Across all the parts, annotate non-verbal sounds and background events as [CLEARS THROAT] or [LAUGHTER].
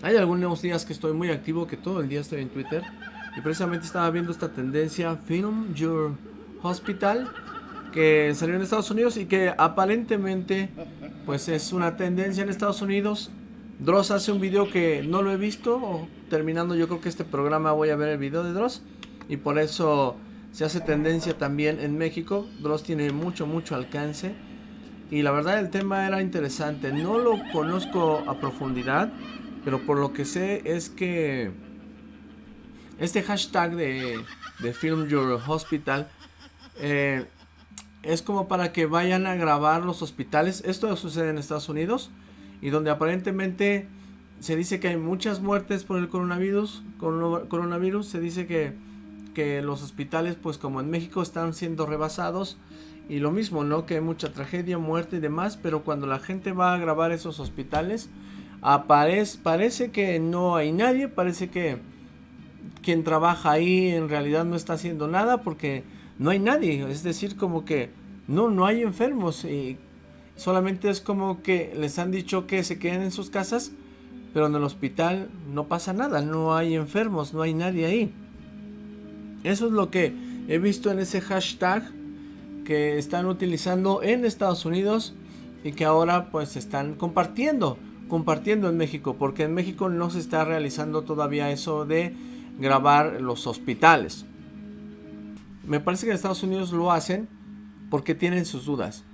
Hay algunos días que estoy muy activo, que todo el día estoy en Twitter. Y precisamente estaba viendo esta tendencia, Film Your Hospital, que salió en Estados Unidos y que aparentemente pues es una tendencia en Estados Unidos. Dross hace un video que no lo he visto, terminando yo creo que este programa voy a ver el video de Dross. Y por eso se hace tendencia también en México. Dross tiene mucho, mucho alcance. Y la verdad el tema era interesante. No lo conozco a profundidad. Pero por lo que sé es que este hashtag de, Film Your Hospital eh, es como para que vayan a grabar los hospitales. Esto sucede en Estados Unidos y donde aparentemente se dice que hay muchas muertes por el coronavirus. coronavirus se dice que, que los hospitales, pues como en México, están siendo rebasados. Y lo mismo, ¿no? Que hay mucha tragedia, muerte y demás. Pero cuando la gente va a grabar esos hospitales, aparece, parece que no hay nadie. Parece que quien trabaja ahí en realidad no está haciendo nada porque no hay nadie. Es decir, como que no, no hay enfermos. Y solamente es como que les han dicho que se queden en sus casas. Pero en el hospital no pasa nada. No hay enfermos, no hay nadie ahí. Eso es lo que he visto en ese hashtag que están utilizando en Estados Unidos y que ahora pues están compartiendo, compartiendo en México, porque en México no se está realizando todavía eso de grabar los hospitales. Me parece que en Estados Unidos lo hacen porque tienen sus dudas.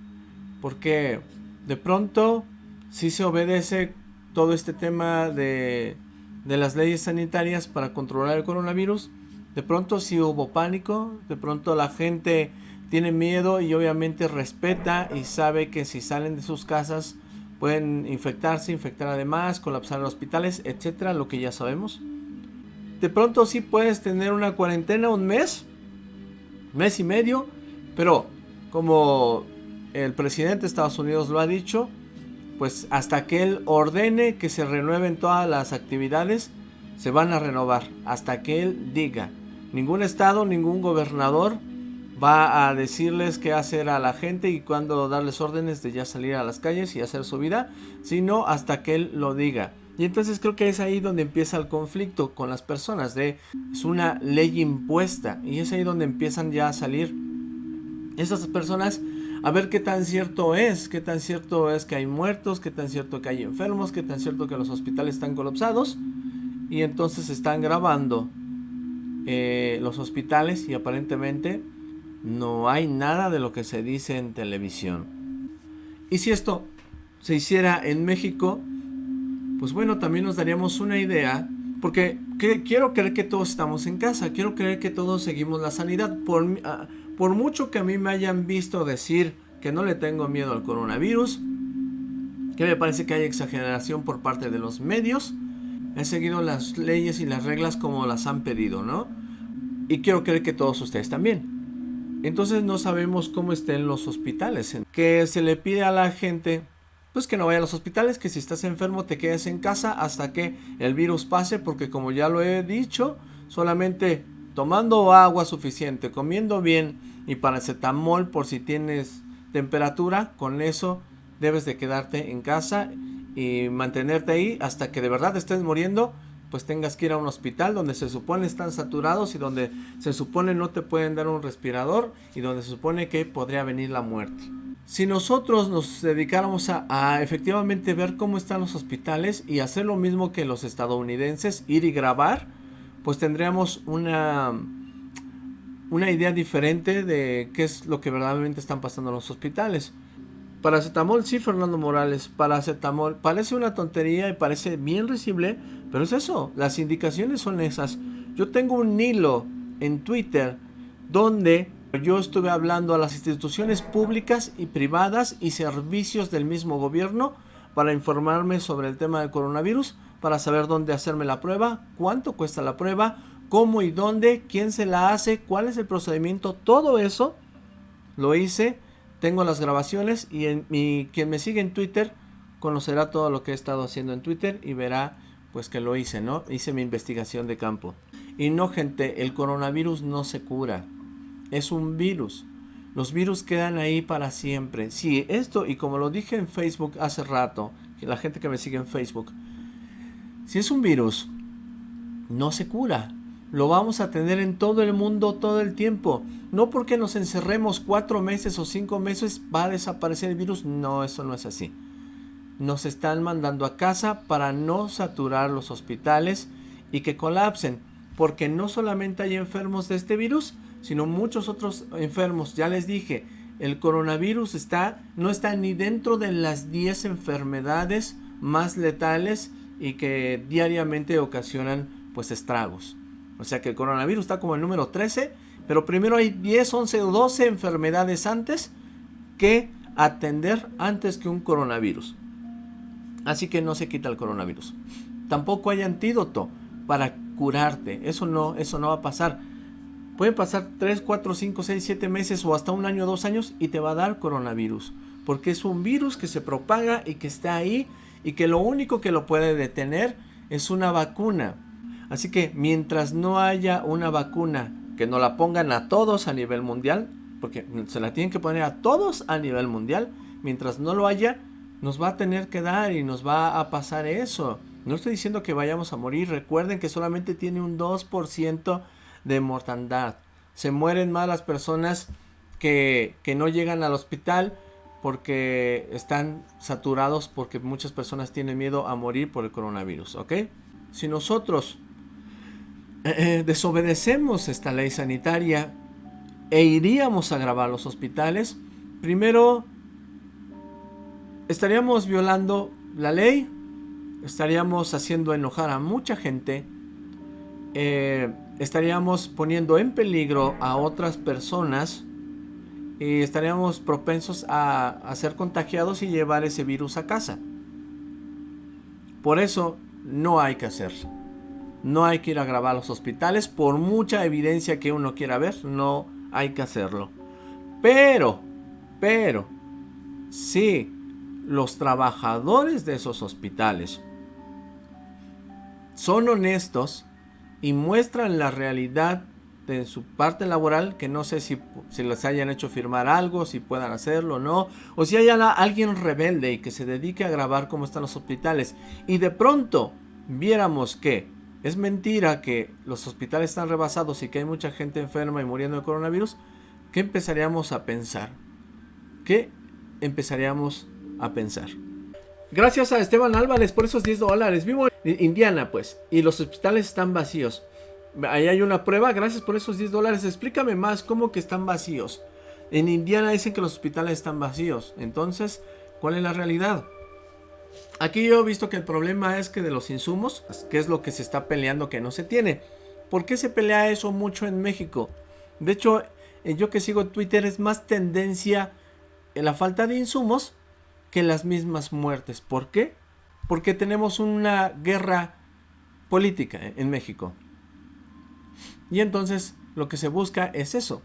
Porque de pronto si se obedece todo este tema de, de las leyes sanitarias para controlar el coronavirus. De pronto si hubo pánico, de pronto la gente tiene miedo y obviamente respeta y sabe que si salen de sus casas pueden infectarse, infectar además, colapsar hospitales, etcétera, lo que ya sabemos. De pronto sí puedes tener una cuarentena un mes, mes y medio, pero como el presidente de Estados Unidos lo ha dicho, pues hasta que él ordene que se renueven todas las actividades, se van a renovar, hasta que él diga. Ningún estado, ningún gobernador va a decirles qué hacer a la gente y cuándo darles órdenes de ya salir a las calles y hacer su vida, sino hasta que él lo diga. Y entonces creo que es ahí donde empieza el conflicto con las personas, de es una ley impuesta y es ahí donde empiezan ya a salir esas personas a ver qué tan cierto es, qué tan cierto es que hay muertos, qué tan cierto que hay enfermos, qué tan cierto que los hospitales están colapsados y entonces están grabando eh, los hospitales y aparentemente no hay nada de lo que se dice en televisión. Y si esto se hiciera en México, pues bueno, también nos daríamos una idea, porque quiero creer que todos estamos en casa, quiero creer que todos seguimos la sanidad. Por, ah, por mucho que a mí me hayan visto decir que no le tengo miedo al coronavirus, que me parece que hay exageración por parte de los medios, he seguido las leyes y las reglas como las han pedido, ¿no? Y quiero creer que todos ustedes también. Entonces no sabemos cómo estén los hospitales. Que se le pide a la gente pues que no vaya a los hospitales, que si estás enfermo te quedes en casa hasta que el virus pase, porque como ya lo he dicho, solamente tomando agua suficiente, comiendo bien y paracetamol por si tienes temperatura, con eso debes de quedarte en casa y mantenerte ahí hasta que de verdad estés muriendo pues tengas que ir a un hospital donde se supone están saturados y donde se supone no te pueden dar un respirador y donde se supone que podría venir la muerte. Si nosotros nos dedicáramos a, efectivamente ver cómo están los hospitales y hacer lo mismo que los estadounidenses, ir y grabar, pues tendríamos una, una idea diferente de qué es lo que verdaderamente están pasando en los hospitales. Paracetamol, sí, Fernando Morales, paracetamol. Parece una tontería y parece bien risible, pero es eso, las indicaciones son esas. Yo tengo un hilo en Twitter donde yo estuve hablando a las instituciones públicas y privadas y servicios del mismo gobierno para informarme sobre el tema del coronavirus, para saber dónde hacerme la prueba, cuánto cuesta la prueba, cómo y dónde, quién se la hace, cuál es el procedimiento, todo eso lo hice tengo las grabaciones y quien me sigue en Twitter conocerá todo lo que he estado haciendo en Twitter y verá pues que lo hice, ¿no? Hice mi investigación de campo. Y no, gente, el coronavirus no se cura. Es un virus. Los virus quedan ahí para siempre. Sí, esto, y como lo dije en Facebook hace rato, que la gente que me sigue en Facebook, si es un virus, no se cura. Lo vamos a tener en todo el mundo todo el tiempo. No porque nos encerremos cuatro meses o cinco meses va a desaparecer el virus. No, eso no es así. Nos están mandando a casa para no saturar los hospitales y que colapsen. Porque no solamente hay enfermos de este virus, sino muchos otros enfermos. Ya les dije, el coronavirus está, no está ni dentro de las 10 enfermedades más letales y que diariamente ocasionan pues estragos. O sea que el coronavirus está como el número 13, pero primero hay 10, 11 o 12 enfermedades antes que atender antes que un coronavirus. Así que no se quita el coronavirus. Tampoco hay antídoto para curarte. Eso no, eso no va a pasar. Pueden pasar 3, 4, 5, 6, 7 meses o hasta un año, dos años y te va a dar coronavirus. Porque es un virus que se propaga y que está ahí y que lo único que lo puede detener es una vacuna. Así que mientras no haya una vacuna que no la pongan a todos a nivel mundial, porque se la tienen que poner a todos a nivel mundial, mientras no lo haya, nos va a tener que dar y nos va a pasar eso. No estoy diciendo que vayamos a morir, recuerden que solamente tiene un 2% de mortandad. Se mueren más las personas que, que no llegan al hospital porque están saturados porque muchas personas tienen miedo a morir por el coronavirus, ¿ok? Si nosotros eh, eh, desobedecemos esta ley sanitaria e iríamos a grabar los hospitales, primero estaríamos violando la ley, estaríamos haciendo enojar a mucha gente, eh, estaríamos poniendo en peligro a otras personas y estaríamos propensos a, a ser contagiados y llevar ese virus a casa. Por eso no hay que hacerlo. No hay que ir a grabar los hospitales. Por mucha evidencia que uno quiera ver, no hay que hacerlo. Pero, pero, si los trabajadores de esos hospitales son honestos y muestran la realidad de su parte laboral, que no sé si, si, les hayan hecho firmar algo, si puedan hacerlo o no, o si hay alguien rebelde y que se dedique a grabar cómo están los hospitales, y de pronto viéramos que es mentira que los hospitales están rebasados y que hay mucha gente enferma y muriendo de coronavirus, ¿qué empezaríamos a pensar? ¿Qué empezaríamos a pensar? Gracias a Esteban Álvarez por esos 10 dólares. Vivo en Indiana, pues, y los hospitales están vacíos. Ahí hay una prueba, gracias por esos 10 dólares. Explícame más cómo que están vacíos. En Indiana dicen que los hospitales están vacíos. Entonces, ¿cuál es la realidad? Aquí yo he visto que el problema es que de los insumos, que es lo que se está peleando que no se tiene. ¿Por qué se pelea eso mucho en México? De hecho, eh, yo que sigo Twitter es más tendencia en la falta de insumos que las mismas muertes. ¿Por qué? Porque tenemos una guerra política en México. Y entonces lo que se busca es eso.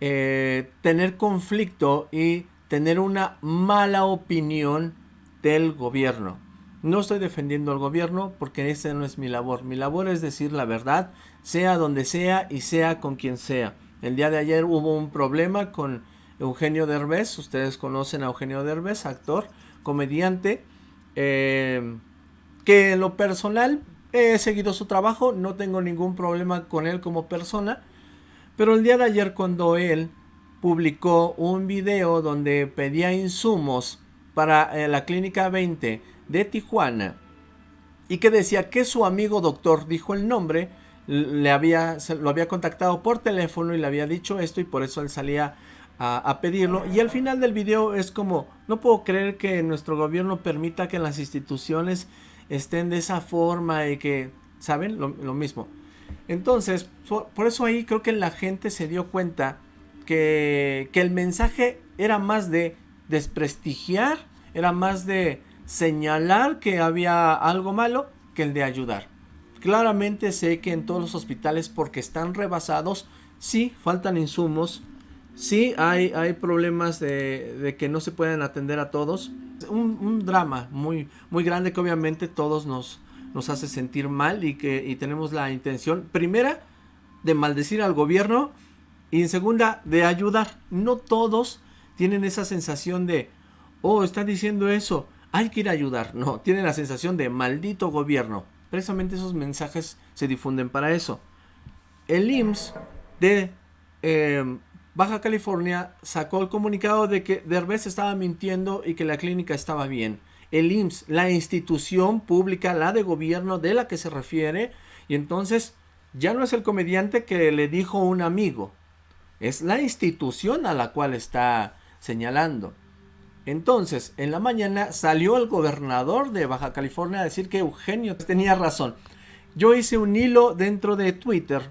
Eh, tener conflicto y tener una mala opinión del gobierno. No estoy defendiendo al gobierno porque esa no es mi labor. Mi labor es decir la verdad, sea donde sea y sea con quien sea. El día de ayer hubo un problema con Eugenio Derbez. Ustedes conocen a Eugenio Derbez, actor, comediante, eh, que en lo personal He seguido su trabajo, no tengo ningún problema con él como persona. Pero el día de ayer cuando él publicó un video donde pedía insumos para eh, la clínica 20 de Tijuana y que decía que su amigo doctor dijo el nombre, le había, lo había contactado por teléfono y le había dicho esto y por eso él salía a, pedirlo. Y al final del video es como, no puedo creer que nuestro gobierno permita que las instituciones estén de esa forma y que, ¿saben? Lo, mismo. Entonces, por, eso ahí creo que la gente se dio cuenta que, que el mensaje era más de desprestigiar, era más de señalar que había algo malo que el de ayudar. Claramente sé que en todos los hospitales, porque están rebasados, sí faltan insumos, sí hay, hay problemas de, de que no se pueden atender a todos, un, drama muy, muy grande que obviamente todos nos, nos hace sentir mal y que tenemos la intención, primera, de maldecir al gobierno y en segunda, de ayudar. No todos tienen esa sensación de, oh, está diciendo eso, hay que ir a ayudar. No, [LAUGHS] tienen la sensación de maldito gobierno. Precisamente esos mensajes se difunden para eso. El IMSS de em, Baja California sacó el comunicado de que Derbez estaba mintiendo y que la clínica estaba bien. El IMSS, la institución pública, la de gobierno de la que se refiere, y entonces ya no es el comediante que le dijo un amigo, es la institución a la cual está señalando. Entonces, en la mañana salió el gobernador de Baja California a decir que Eugenio tenía razón. Yo hice un hilo dentro de Twitter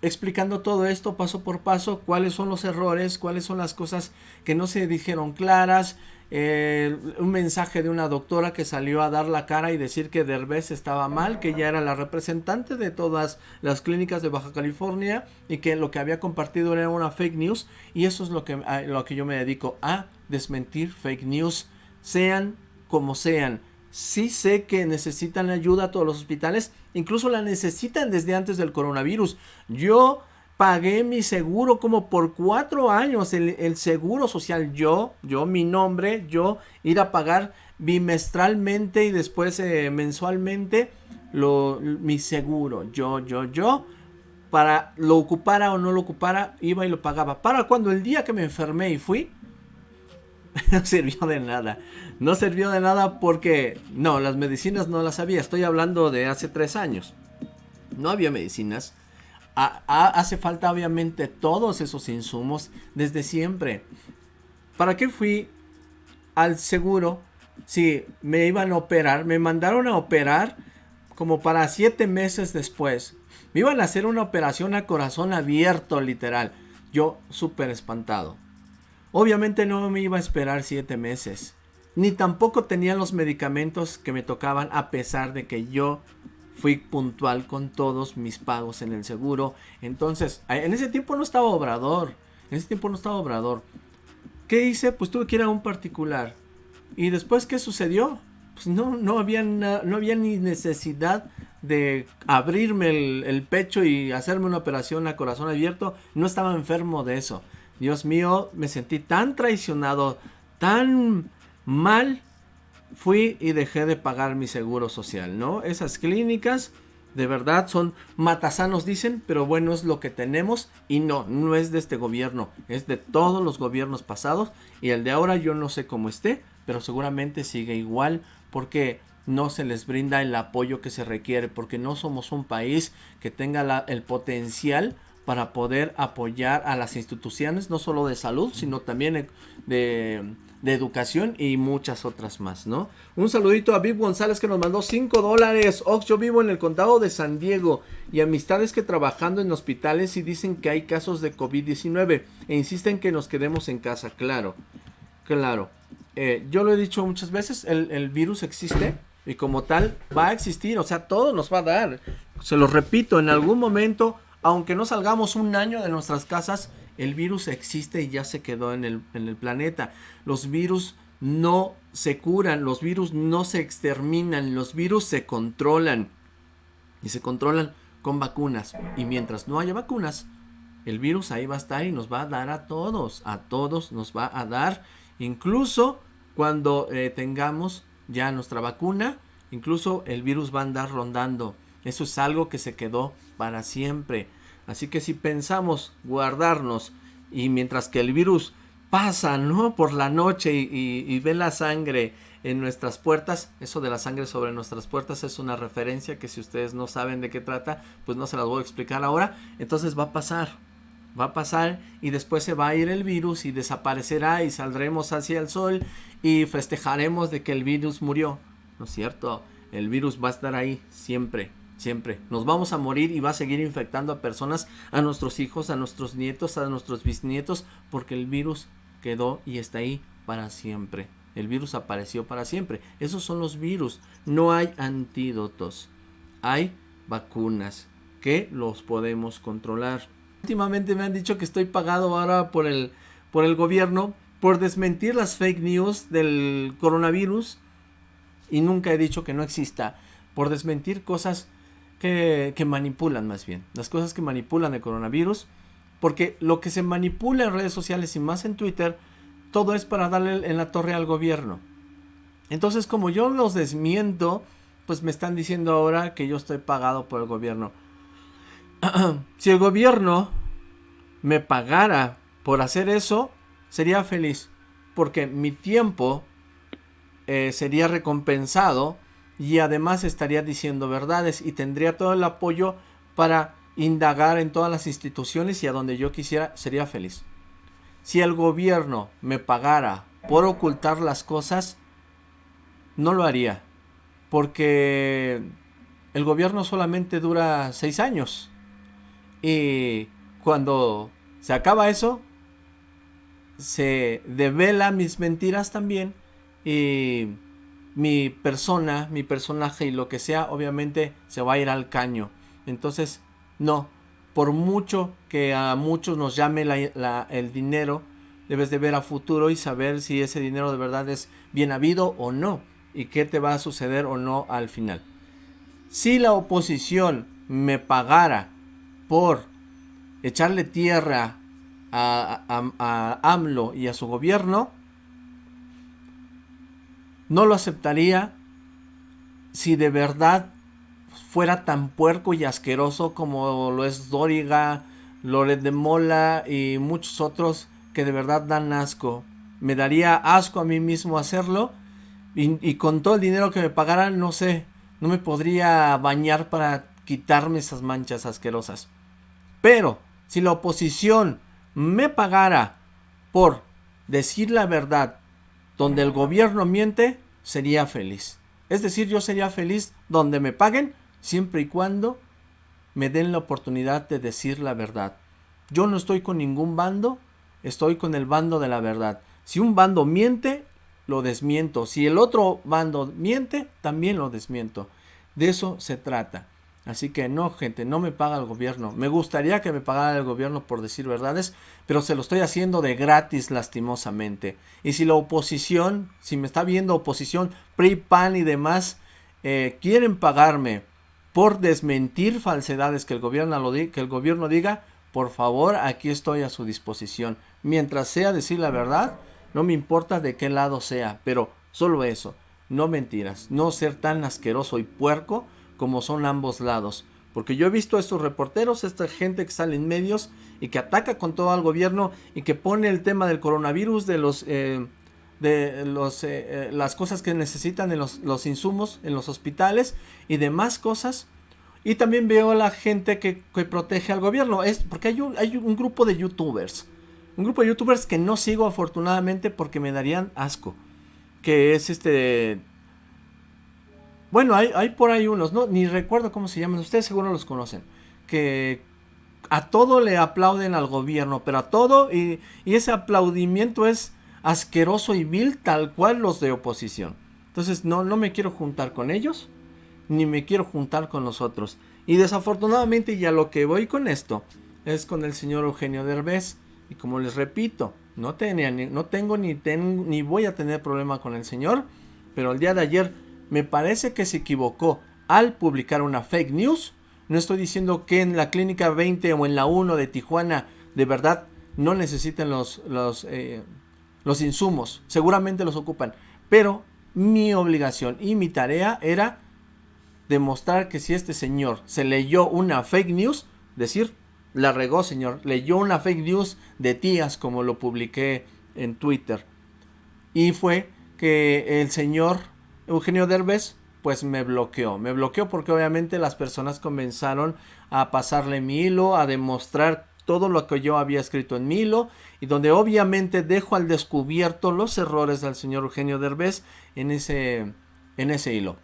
explicando todo esto paso por paso, cuáles son los errores, cuáles son las cosas que no se dijeron claras, eh, un mensaje de una doctora que salió a dar la cara y decir que Derbez estaba mal, que ella era la representante de todas las clínicas de Baja California y que lo que había compartido era una fake news y eso es lo que, a, lo que yo me dedico a desmentir fake news, sean como sean. Sí sé que necesitan ayuda a todos los hospitales, incluso la necesitan desde antes del coronavirus. Yo pagué mi seguro como por cuatro años, el, seguro social, yo, yo, mi nombre, yo, ir a pagar bimestralmente y después eh, mensualmente lo, mi seguro, yo, yo, yo, para lo ocupara o no lo ocupara, iba y lo pagaba. Para cuando el día que me enfermé y fui, [LAUGHS] no sirvió de nada. No sirvió de nada porque, no, las medicinas no las había. Estoy hablando de hace tres años. No había medicinas hace falta obviamente todos esos insumos desde siempre. ¿Para qué fui al seguro si me iban a operar? Me mandaron a operar como para siete meses después. Me iban a hacer una operación a corazón abierto, literal. Yo súper espantado. Obviamente no me iba a esperar siete meses. Ni tampoco tenía los medicamentos que me tocaban a pesar de que yo fui puntual con todos mis pagos en el seguro. Entonces, en ese tiempo no estaba Obrador. En ese tiempo no estaba Obrador. ¿Qué hice? Pues tuve que ir a un particular. ¿Y después qué sucedió? Pues no, no, había, no había ni necesidad de abrirme el, el, pecho y hacerme una operación a corazón abierto. No estaba enfermo de eso. Dios mío, me sentí tan traicionado, tan mal fui y dejé de pagar mi seguro social, ¿no? Esas clínicas de verdad son matasanos dicen, pero bueno es lo que tenemos y no, no es de este gobierno, es de todos los gobiernos pasados y el de ahora yo no sé cómo esté, pero seguramente sigue igual porque no se les brinda el apoyo que se requiere, porque no somos un país que tenga el potencial para poder apoyar a las instituciones, no solo de salud, sino también de educación y muchas otras más, ¿no? Un saludito a Viv González que nos mandó 5 dólares. Ox, yo vivo en el condado de San Diego y amistades que trabajando en hospitales y dicen que hay casos de COVID-19 e insisten que nos quedemos en casa, claro, claro. Eh, yo lo he dicho muchas veces, el, el virus existe y como tal va a existir, o sea, todo nos va a dar. Se lo repito, en algún momento, aunque no salgamos un año de nuestras casas, el virus existe y ya se quedó en el, en el planeta. Los virus no se curan, los virus no se exterminan, los virus se controlan. Y se controlan con vacunas. Y mientras no haya vacunas, el virus ahí va a estar y nos va a dar a todos. A todos nos va a dar. Incluso cuando eh, tengamos ya nuestra vacuna, incluso el virus va a andar rondando. Eso es algo que se quedó para siempre. Así que si pensamos guardarnos y mientras que el virus pasa, ¿no? Por la noche y, ve la sangre en nuestras puertas, eso de la sangre sobre nuestras puertas es una referencia que si ustedes no saben de qué trata, pues no se las voy a explicar ahora. Entonces va a pasar, va a pasar y después se va a ir el virus y desaparecerá y saldremos hacia el sol y festejaremos de que el virus murió. ¿No es cierto? El virus va a estar ahí siempre. Siempre. Nos vamos a morir y va a seguir infectando a personas, a nuestros hijos, a nuestros nietos, a nuestros bisnietos, porque el virus quedó y está ahí para siempre. El virus apareció para siempre. Esos son los virus. No hay antídotos. Hay vacunas que los podemos controlar. Últimamente me han dicho que estoy pagado ahora por el, por el gobierno por desmentir las fake news del coronavirus y nunca he dicho que no exista. Por desmentir cosas que, manipulan más bien, las cosas que manipulan el coronavirus, porque lo que se manipula en redes sociales y más en Twitter, todo es para darle en la torre al gobierno. Entonces, como yo los desmiento, pues me están diciendo ahora que yo estoy pagado por el gobierno. [CLEARS THROAT] si el gobierno me pagara por hacer eso, sería feliz. Porque mi tiempo eh, sería recompensado y además estaría diciendo verdades y tendría todo el apoyo para indagar en todas las instituciones y a donde yo quisiera, sería feliz. Si el gobierno me pagara por ocultar las cosas, no lo haría. Porque el gobierno solamente dura seis años. Y cuando se acaba eso, se devela mis mentiras también. Y mi persona, mi personaje y lo que sea, obviamente se va a ir al caño. Entonces, no. Por mucho que a muchos nos llame el dinero, debes de ver a futuro y saber si ese dinero de verdad es bien habido o no. Y qué te va a suceder o no al final. Si la oposición me pagara por echarle tierra a, a, AMLO y a su gobierno, no lo aceptaría si de verdad fuera tan puerco y asqueroso como lo es Doriga, Loret de Mola y muchos otros que de verdad dan asco. Me daría asco a mí mismo hacerlo y, y con todo el dinero que me pagaran, no sé, no me podría bañar para quitarme esas manchas asquerosas. Pero si la oposición me pagara por decir la verdad donde el gobierno miente, sería feliz. Es decir, yo sería feliz donde me paguen siempre y cuando me den la oportunidad de decir la verdad. Yo no estoy con ningún bando, estoy con el bando de la verdad. Si un bando miente, lo desmiento. Si el otro bando miente, también lo desmiento. De eso se trata. Así que no, gente, no me paga el gobierno. Me gustaría que me pagara el gobierno por decir verdades, pero se lo estoy haciendo de gratis lastimosamente. Y si la oposición, si me está viendo oposición, PRI, PAN y demás, eh, quieren pagarme por desmentir falsedades que el, gobierno que el gobierno diga, por favor, aquí estoy a su disposición. Mientras sea decir la verdad, no me importa de qué lado sea, pero solo eso, no mentiras, no ser tan asqueroso y puerco como son ambos lados. Porque yo he visto a estos reporteros, esta gente que sale en medios y que ataca con todo al gobierno y que pone el tema del coronavirus, de los eh, de los, eh, eh, las cosas que necesitan en los, los, insumos en los hospitales y demás cosas. Y también veo a la gente que, que protege al gobierno. Es porque hay un, hay un grupo de youtubers. Un grupo de youtubers que no sigo afortunadamente porque me darían asco. Que es este bueno, hay, por ahí unos, ¿no? Ni recuerdo cómo se llaman, ustedes seguro los conocen. Que a todo le aplauden al gobierno, pero a todo, y, ese aplaudimiento es asqueroso y vil, tal cual los de oposición. Entonces, no, no me quiero juntar con ellos, ni me quiero juntar con los otros. Y desafortunadamente, ya lo que voy con esto, es con el señor Eugenio Derbez. Y como les repito, no, tenía, no tengo ni, ten, ni voy a tener problema con el señor, pero el día de ayer me parece que se equivocó al publicar una fake news. No estoy diciendo que en la clínica 20 o en la 1 de Tijuana de verdad no necesiten los, los, eh, los insumos. Seguramente los ocupan. Pero mi obligación y mi tarea era demostrar que si este señor se leyó una fake news, decir, la regó señor, leyó una fake news de tías como lo publiqué en Twitter. Y fue que el señor Eugenio Derbez pues me bloqueó. Me bloqueó porque obviamente las personas comenzaron a pasarle mi hilo, a demostrar todo lo que yo había escrito en mi hilo y donde obviamente dejo al descubierto los errores del señor Eugenio Derbez en ese, en ese hilo.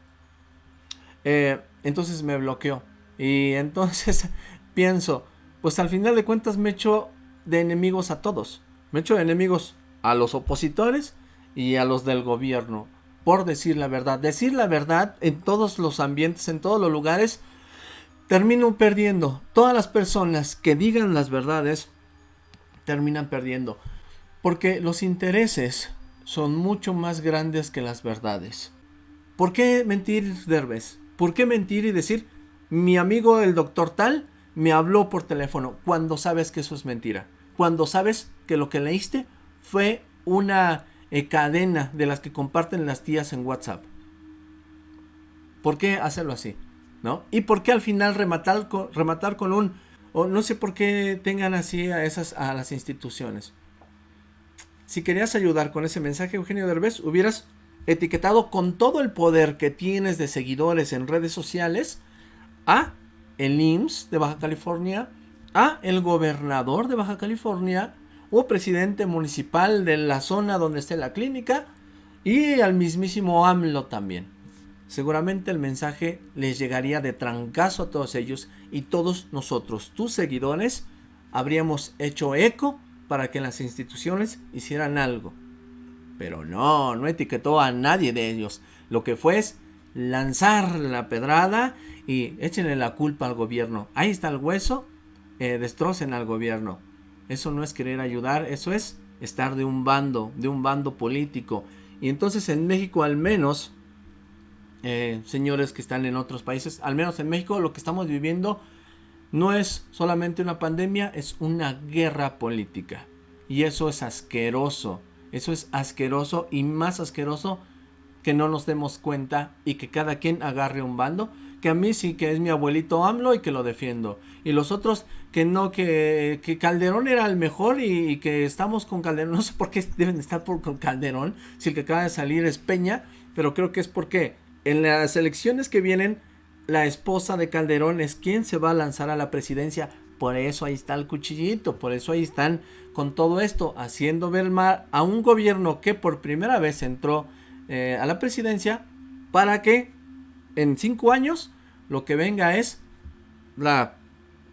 Eh, entonces me bloqueó y entonces [LAUGHS] pienso, pues al final de cuentas me echo de enemigos a todos. Me echo de enemigos a los opositores y a los del gobierno por decir la verdad. Decir la verdad en todos los ambientes, en todos los lugares, termino perdiendo. Todas las personas que digan las verdades terminan perdiendo. Porque los intereses son mucho más grandes que las verdades. ¿Por qué mentir, Derbez? ¿Por qué mentir y decir, mi amigo el doctor tal me habló por teléfono cuando sabes que eso es mentira? Cuando sabes que lo que leíste fue una eh, cadena de las que comparten las tías en WhatsApp. ¿Por qué hacerlo así? ¿No? ¿Y por qué al final rematar con, rematar con un... O no sé por qué tengan así a esas a las instituciones. Si querías ayudar con ese mensaje, Eugenio Derbez, hubieras etiquetado con todo el poder que tienes de seguidores en redes sociales a el IMSS de Baja California, a el gobernador de Baja California o presidente municipal de la zona donde esté la clínica y al mismísimo AMLO también. Seguramente el mensaje les llegaría de trancazo a todos ellos y todos nosotros, tus seguidores, habríamos hecho eco para que las instituciones hicieran algo. Pero no, no etiquetó a nadie de ellos. Lo que fue es lanzar la pedrada y échenle la culpa al gobierno. Ahí está el hueso, eh, destrocen al gobierno. Eso no es querer ayudar, eso es estar de un bando, de un bando político. Y entonces en México al menos, eh, señores que están en otros países, al menos en México lo que estamos viviendo no es solamente una pandemia, es una guerra política. Y eso es asqueroso. Eso es asqueroso y más asqueroso que no nos demos cuenta y que cada quien agarre un bando. Que a mí sí que es mi abuelito AMLO y que lo defiendo. Y los otros que no, que, Calderón era el mejor y, que estamos con Calderón. [LAUGHS] No sé por qué deben estar por, con Calderón si el que acaba de salir es Peña. Pero creo que es porque en las elecciones que vienen la esposa de Calderón es quien se va a lanzar a la presidencia. Por eso ahí está el cuchillito, por eso ahí están con todo esto, haciendo ver mal a un gobierno que por primera vez entró eh, a la presidencia para que en cinco años lo que venga es la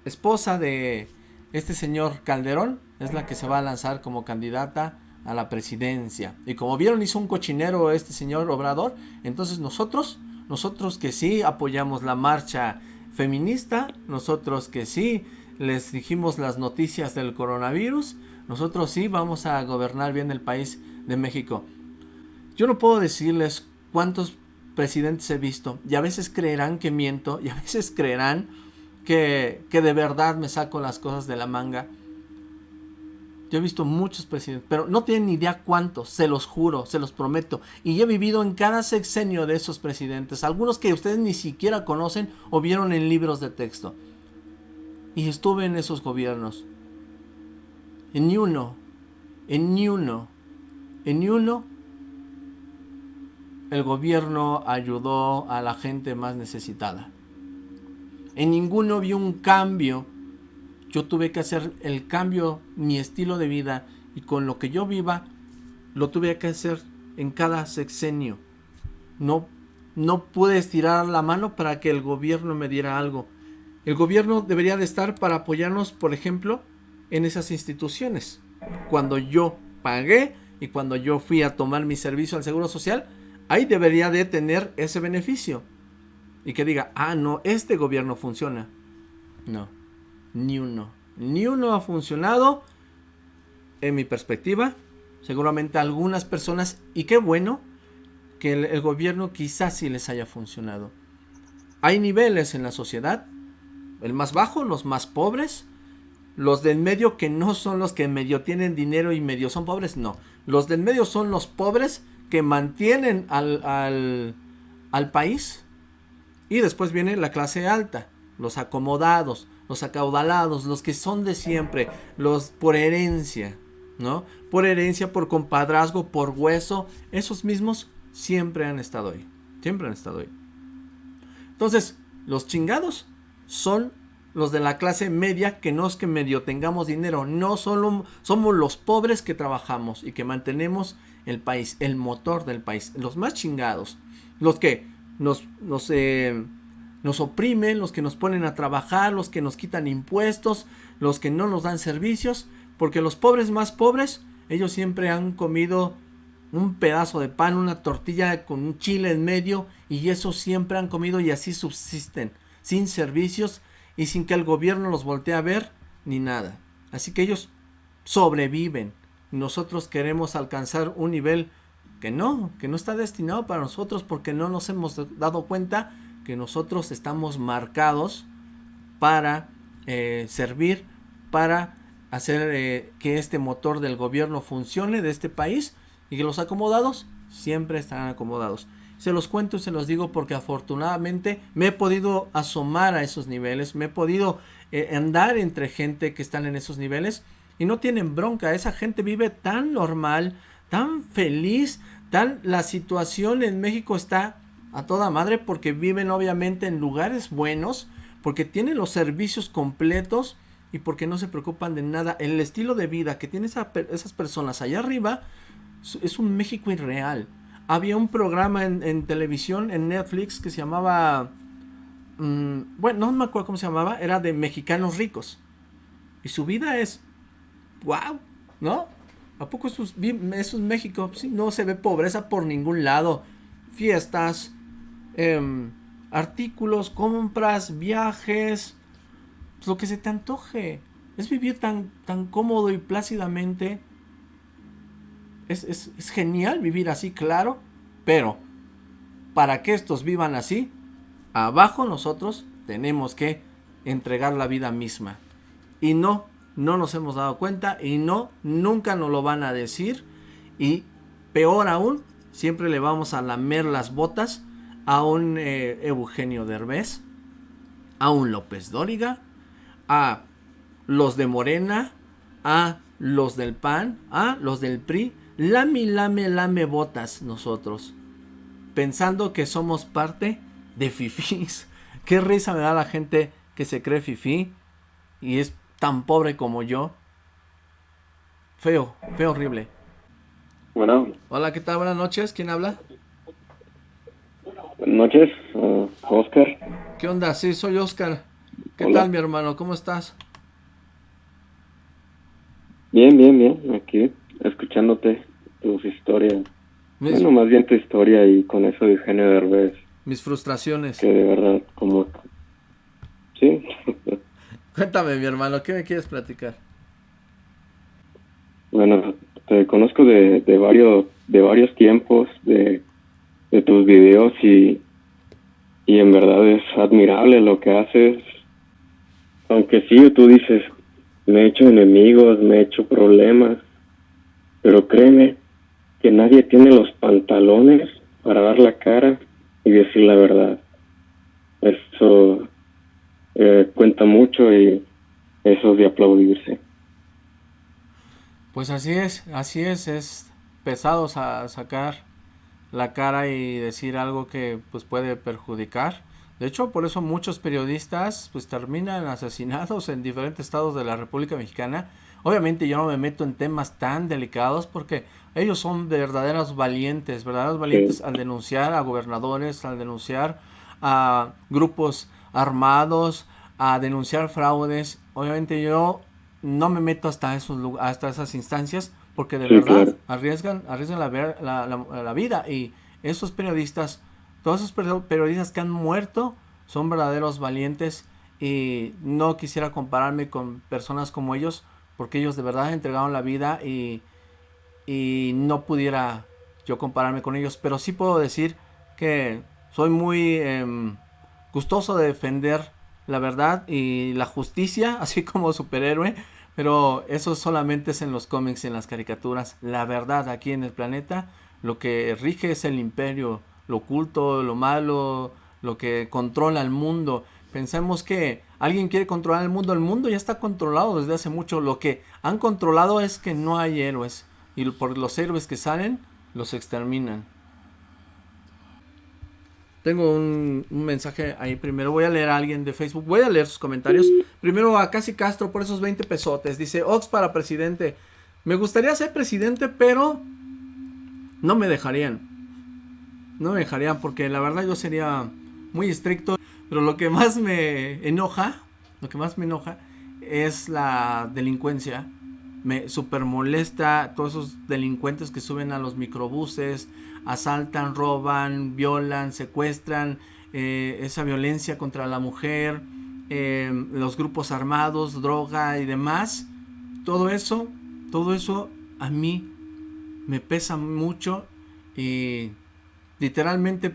esposa de este señor Calderón, es la que se va a lanzar como candidata a la presidencia. Y como vieron hizo un cochinero este señor Obrador, entonces nosotros, nosotros que sí apoyamos la marcha feminista, nosotros que sí les dijimos las noticias del coronavirus, nosotros sí vamos a gobernar bien el país de México. Yo no puedo decirles cuántos presidentes he visto y a veces creerán que miento y a veces creerán que, que de verdad me saco las cosas de la manga. Yo he visto muchos presidentes, pero no tienen ni idea cuántos, se los juro, se los prometo. Y he vivido en cada sexenio de esos presidentes, algunos que ustedes ni siquiera conocen o vieron en libros de texto. Y estuve en esos gobiernos. En ni uno, en ni uno, en ni uno, el gobierno ayudó a la gente más necesitada. En ninguno vio un cambio. Yo tuve que hacer el cambio, mi estilo de vida y con lo que yo viva, lo tuve que hacer en cada sexenio. No, no pude estirar la mano para que el gobierno me diera algo. El gobierno debería de estar para apoyarnos, por ejemplo, en esas instituciones. Cuando yo pagué y cuando yo fui a tomar mi servicio al Seguro Social, ahí debería de tener ese beneficio. Y que diga, ah, no, este gobierno funciona. No, ni uno. Ni uno ha funcionado en mi perspectiva. Seguramente algunas personas, y qué bueno, que el, el gobierno quizás sí les haya funcionado. Hay niveles en la sociedad el más bajo, los más pobres, los del medio que no son los que medio tienen dinero y medio son pobres, no. Los del medio son los pobres que mantienen al, al, país. Y después viene la clase alta, los acomodados, los acaudalados, los que son de siempre, los por herencia, ¿no? Por herencia, por compadrazgo, por hueso, esos mismos siempre han estado ahí, siempre han estado ahí. Entonces, los chingados son los de la clase media que no es que medio tengamos dinero, no solo somos los pobres que trabajamos y que mantenemos el país, el motor del país, los más chingados, los que nos, nos, eh, nos oprimen, los que nos ponen a trabajar, los que nos quitan impuestos, los que no nos dan servicios, porque los pobres más pobres, ellos siempre han comido un pedazo de pan, una tortilla con un chile en medio y eso siempre han comido y así subsisten sin servicios y sin que el gobierno los voltee a ver ni nada. Así que ellos sobreviven. Nosotros queremos alcanzar un nivel que no, que no está destinado para nosotros porque no nos hemos dado cuenta que nosotros estamos marcados para eh, servir, para hacer eh, que este motor del gobierno funcione de este país y que los acomodados siempre estarán acomodados. Se los cuento y se los digo porque afortunadamente me he podido asomar a esos niveles, me he podido eh, andar entre gente que están en esos niveles y no tienen bronca. Esa gente vive tan normal, tan feliz, tan... La situación en México está a toda madre porque viven obviamente en lugares buenos, porque tienen los servicios completos y porque no se preocupan de nada. El estilo de vida que tienen esas personas allá arriba es un México irreal. Había un programa en, televisión, en Netflix, que se llamaba... Mm, bueno, no me acuerdo cómo se llamaba, era de mexicanos ricos. Y su vida es... ¡Wow! ¿No? ¿A poco eso es, eso es México? Sí, no se ve pobreza por ningún lado. Fiestas, em, artículos, compras, viajes, lo que se te antoje. Es vivir tan, tan cómodo y plácidamente es, genial vivir así, claro, pero para que estos vivan así, abajo nosotros tenemos que entregar la vida misma. Y no, no nos hemos dado cuenta y no, nunca nos lo van a decir. Y peor aún, siempre le vamos a lamer las botas a un eh, Eugenio Derbez, a un López Dóriga, a los de Morena, a los del PAN, a los del PRI, lame, lame, lame botas nosotros. Pensando que somos parte de fifís. [LAUGHS] Qué risa me da la gente que se cree fifí y es tan pobre como yo. Feo, feo, horrible. Bueno. Hola, ¿qué tal? Buenas noches. ¿Quién habla? Buenas noches, uh, Oscar. ¿Qué onda? Sí, soy Oscar. ¿Qué tal, mi hermano? ¿Cómo estás? Bien, bien, bien. Aquí escuchándote tus historias. Bueno, más bien tu historia y con eso de Eugenio Derbez. Mis frustraciones. Que de verdad, como... Sí. Cuéntame, mi hermano, ¿qué me quieres platicar? Bueno, te conozco de, de varios de varios tiempos de, de tus videos y, y en verdad es admirable lo que haces. Aunque sí, tú dices, me he hecho enemigos, me he hecho problemas, pero créeme que nadie tiene los pantalones para dar la cara y decir la verdad. Eso eh, cuenta mucho y eso es de aplaudirse. Pues así es, así es, es pesado sacar la cara y decir algo que pues puede perjudicar. De hecho, por eso muchos periodistas pues terminan [LAUGHS] asesinados en diferentes estados de la República Mexicana Obviamente yo no me meto en temas tan delicados porque ellos son verdaderos valientes, verdaderos valientes al denunciar a gobernadores, al denunciar a grupos armados, a denunciar fraudes. Obviamente yo no me meto hasta esos hasta esas instancias porque de verdad arriesgan arriesgan la, la, vida. Y esos periodistas, todos esos periodistas que han muerto son verdaderos valientes. Y no quisiera compararme con personas como ellos porque ellos de verdad entregaron la vida y, y no pudiera yo compararme con ellos, pero sí puedo decir que soy muy em, gustoso de defender la verdad y la justicia, [LAUGHS] así como superhéroe, pero eso solamente es en los cómics y en las caricaturas. La verdad aquí en el planeta, lo que rige es el imperio, lo oculto, lo malo, lo que controla el mundo. Pensemos que alguien quiere controlar el mundo. El mundo ya está controlado desde hace mucho. Lo que han controlado es que no hay héroes. Y por los héroes que salen, los exterminan. Tengo un, mensaje ahí. Primero voy a leer a alguien de Facebook. Voy a leer sus comentarios. Primero a Casi Castro por esos 20 pesotes. Dice, Ox para presidente. Me gustaría ser presidente, pero no me dejarían. No me dejarían porque la verdad yo sería muy estricto. Pero lo que más me enoja, lo que más me enoja es la delincuencia. Me super molesta todos esos delincuentes que suben a los microbuses, asaltan, roban, violan, secuestran, eh, esa violencia contra la mujer, eh, los grupos armados, droga y demás. Todo eso, todo eso a mí me pesa mucho y literalmente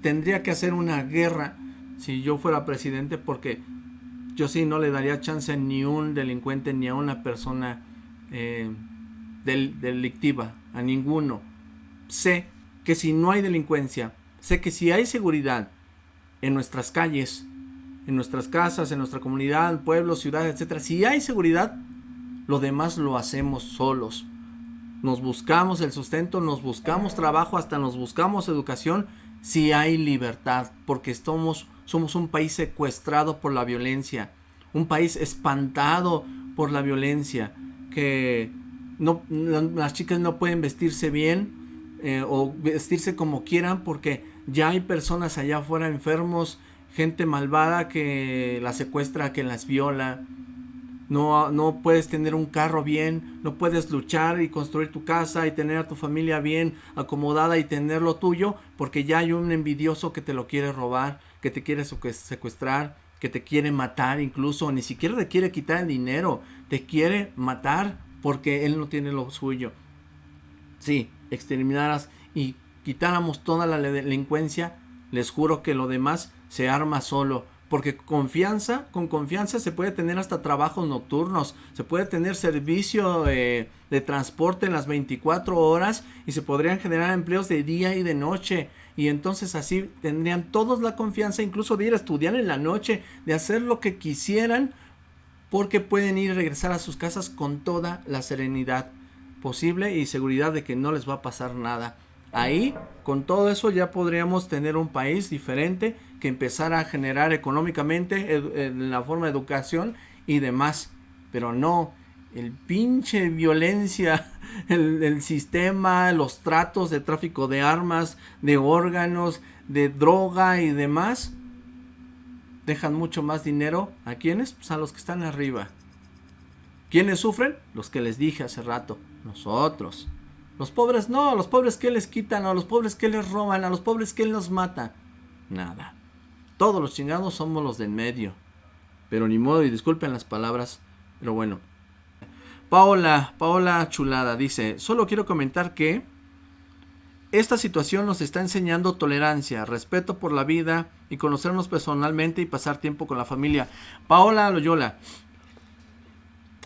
tendría que hacer una guerra si yo fuera presidente porque yo sí no le daría chance a ni un delincuente ni a una persona eh, delictiva, a ninguno. Sé que si no hay delincuencia sé que si hay seguridad en nuestras calles, en nuestras casas, en nuestra comunidad, pueblo, ciudad, etcétera, si hay seguridad, lo demás lo hacemos solos. Nos buscamos el sustento, nos buscamos trabajo, hasta nos buscamos educación si hay libertad, porque somos, somos un país secuestrado por la violencia, un país espantado por la violencia, que las chicas no pueden vestirse bien eh, o vestirse como quieran porque ya hay personas allá afuera enfermos, gente malvada que las secuestra, que las viola, no, no puedes tener un carro bien, no puedes luchar y construir tu casa y tener a tu familia bien acomodada y tener lo tuyo, porque ya hay un envidioso que te lo quiere robar, que te quiere secuestrar, que te quiere matar incluso, ni siquiera te quiere quitar el dinero, te quiere matar porque él no tiene lo suyo. Si exterminaras y quitáramos toda la delincuencia, les juro que lo demás se arma solo porque confianza, con confianza se puede tener hasta trabajos nocturnos, se puede tener servicio de transporte en las 24 horas y se podrían generar empleos de día y de noche y entonces así tendrían todos la confianza incluso de ir a estudiar en la noche, de hacer lo que quisieran porque pueden ir y regresar a sus casas con toda la serenidad posible y seguridad de que no les va a pasar nada. Ahí, con todo eso, ya podríamos tener un país diferente que empezara a generar económicamente en la forma de educación y demás. Pero no, el pinche violencia, [LAUGHS] el, sistema, los tratos de tráfico de armas, de órganos, de droga y demás, dejan mucho más dinero a quienes, pues a los que están arriba. ¿Quiénes sufren? Los que les dije hace rato, nosotros. Los pobres no, los pobres que les quitan, a los pobres que les roban, a los pobres que los mata. Nada. Todos los chingados somos los del medio. Pero ni modo, y disculpen las palabras, pero bueno. Paola, Paola Chulada dice, solo quiero comentar que esta situación nos está enseñando tolerancia, respeto por la vida y conocernos personalmente y pasar tiempo con la familia. Paola Loyola.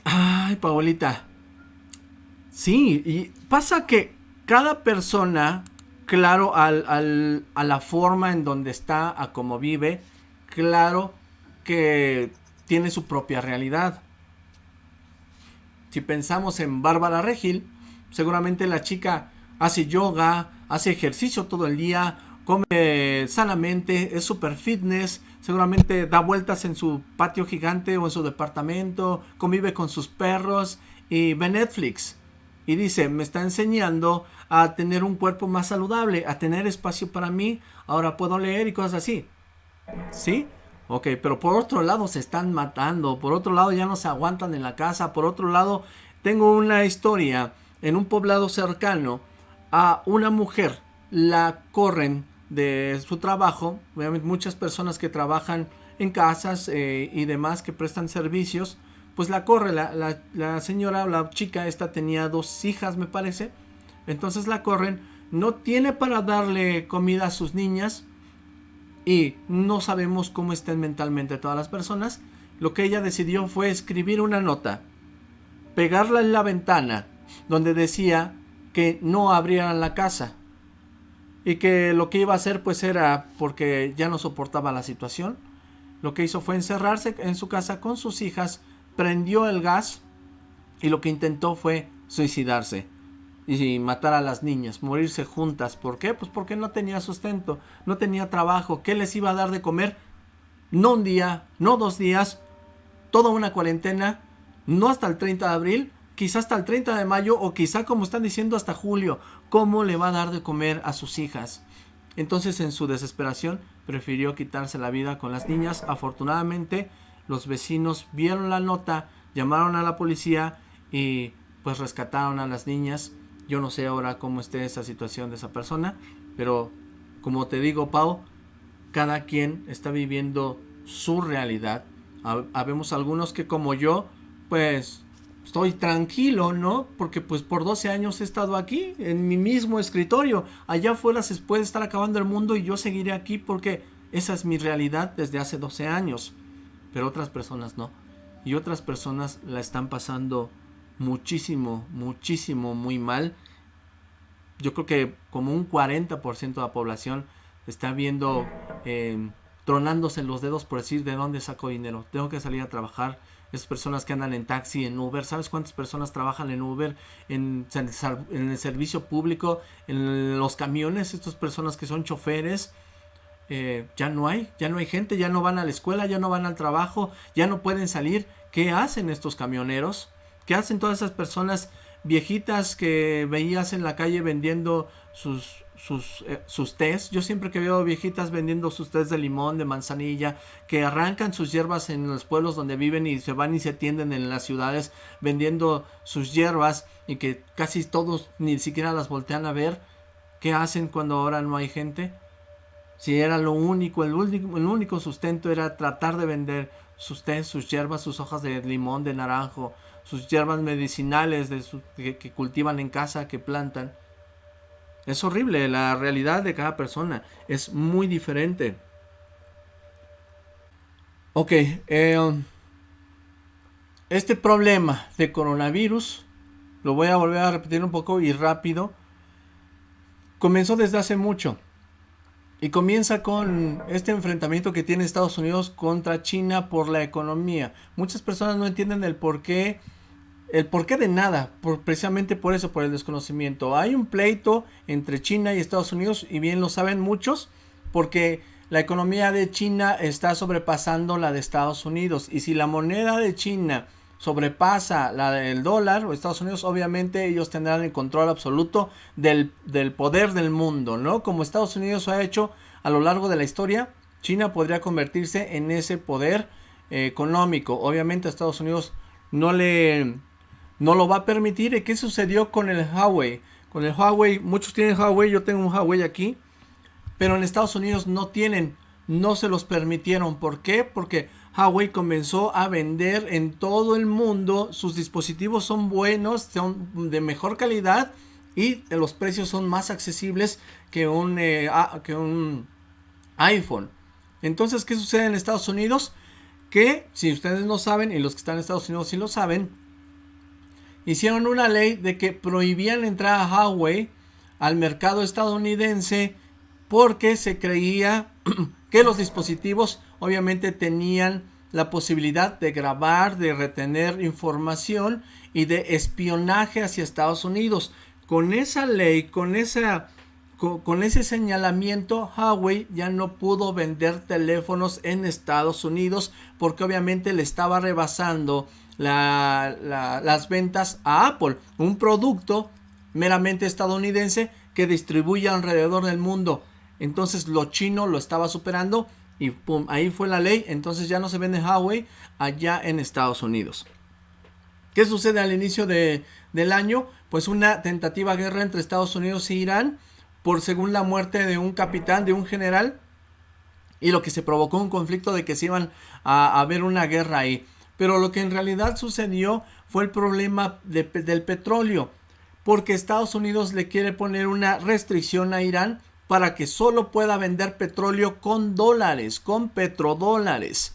Ay, Paolita. Sí, y pasa que cada persona, claro, al, a la forma en donde está, a cómo vive, claro que tiene su propia realidad. Si pensamos en Bárbara Regil, seguramente la chica hace yoga, hace ejercicio todo el día, come sanamente, es super fitness, seguramente da vueltas en su patio gigante o en su departamento, convive con sus perros y ve Netflix y dice, me está enseñando a tener un cuerpo más saludable, a tener espacio para mí, ahora puedo leer y cosas así. ¿Sí? Ok, pero por otro lado se están matando, por otro lado ya no se aguantan en la casa, por otro lado tengo una historia en un poblado cercano a una mujer, la corren de su trabajo, obviamente muchas personas que trabajan en casas eh, y demás que prestan servicios, pues la corre, la, la, señora, la chica esta tenía dos hijas me parece, entonces la corren, no tiene para darle comida a sus niñas y no sabemos cómo estén mentalmente todas las personas, lo que ella decidió fue escribir una nota, pegarla en la ventana donde decía que no abrieran la casa y que lo que iba a hacer pues era porque ya no soportaba la situación, lo que hizo fue encerrarse en su casa con sus hijas prendió el gas y lo que intentó fue suicidarse y matar a las niñas, morirse juntas. ¿Por qué? Pues porque no tenía sustento, no tenía trabajo. ¿Qué les iba a dar de comer? No un día, no dos días, toda una cuarentena, no hasta el 30 de abril, quizá hasta el 30 de mayo o quizá como están diciendo hasta julio. ¿Cómo le va a dar de comer a sus hijas? Entonces en su desesperación prefirió quitarse la vida con las niñas. Afortunadamente los vecinos vieron la nota, llamaron a la policía y pues rescataron a las niñas. Yo no sé ahora cómo esté esa situación de esa persona, pero como te digo, Pau, cada quien está viviendo su realidad. Habemos algunos que como yo, pues estoy tranquilo, ¿no? Porque pues por 12 años he estado aquí, en mi mismo escritorio. Allá afuera se puede estar acabando el mundo y yo seguiré aquí porque esa es mi realidad desde hace 12 años pero otras personas no. Y otras personas la están pasando muchísimo, muchísimo, muy mal. Yo creo que como un 40% de la población está viendo, eh, tronándose los dedos por decir de dónde saco dinero. Tengo que salir a trabajar. Esas personas que andan en taxi, en Uber, ¿sabes cuántas personas trabajan en Uber, en, en el servicio público, en los camiones? Estas personas que son choferes, eh, ya no hay, ya no hay gente, ya no van a la escuela, ya no van al trabajo, ya no pueden salir. ¿Qué hacen estos camioneros? ¿Qué hacen todas esas personas viejitas que veías en la calle vendiendo sus, sus, eh, sus tés? Yo siempre que veo viejitas vendiendo sus tés de limón, de manzanilla, que arrancan sus hierbas en los pueblos donde viven y se van y se atienden en las ciudades vendiendo sus hierbas y que casi todos ni siquiera las voltean a ver. ¿Qué hacen cuando ahora no hay gente? Si era lo único, el único, sustento era tratar de vender sus té, sus hierbas, sus hojas de limón, de naranjo, sus hierbas medicinales que, cultivan en casa, que plantan. Es horrible, la realidad de cada persona es muy diferente. Ok, eh, este problema de coronavirus, lo voy a volver a repetir un poco y rápido, comenzó desde hace mucho. Y comienza con este enfrentamiento que tiene Estados Unidos contra China por la economía. Muchas personas no entienden el por qué, el porqué de nada, por, precisamente por eso, por el desconocimiento. Hay un pleito entre China y Estados Unidos, y bien lo saben muchos, porque la economía de China está sobrepasando la de Estados Unidos. Y si la moneda de China sobrepasa la del dólar o Estados Unidos, obviamente ellos tendrán el control absoluto del, poder del mundo, ¿no? Como Estados Unidos ha hecho a lo largo de la historia, China podría convertirse en ese poder eh, económico. Obviamente a Estados Unidos no le no lo va a permitir. ¿Y qué sucedió con el Huawei? Con el Huawei, muchos tienen Huawei, yo tengo un Huawei aquí, pero en Estados Unidos no tienen, no se los permitieron. ¿Por qué? Porque Huawei comenzó a vender en todo el mundo. Sus dispositivos son buenos, son de mejor calidad y los precios son más accesibles que un, eh, que un iPhone. Entonces, ¿qué sucede en Estados Unidos? Que si ustedes no saben y los que están en Estados Unidos sí lo saben, hicieron una ley de que prohibían entrar a Huawei al mercado estadounidense porque se creía [CLEARS THROAT] que los dispositivos obviamente tenían la posibilidad de grabar, de retener información y de espionaje hacia Estados Unidos. Con esa ley, con, con, ese señalamiento, Huawei ya no pudo vender teléfonos en Estados Unidos porque obviamente le estaba rebasando las ventas a Apple, un producto meramente estadounidense que distribuye alrededor del mundo. Entonces lo chino lo estaba superando y pum, ahí fue la ley. Entonces ya no se vende Huawei allá en Estados Unidos. ¿Qué sucede al inicio de, del año? Pues una tentativa guerra entre Estados Unidos e Irán por según la muerte de un capitán, de un general. Y lo que se provocó un conflicto de que se iban a, a ver una guerra ahí. Pero lo que en realidad sucedió fue el problema del petróleo. Porque Estados Unidos le quiere poner una restricción a Irán para que solo pueda vender petróleo con dólares, con petrodólares.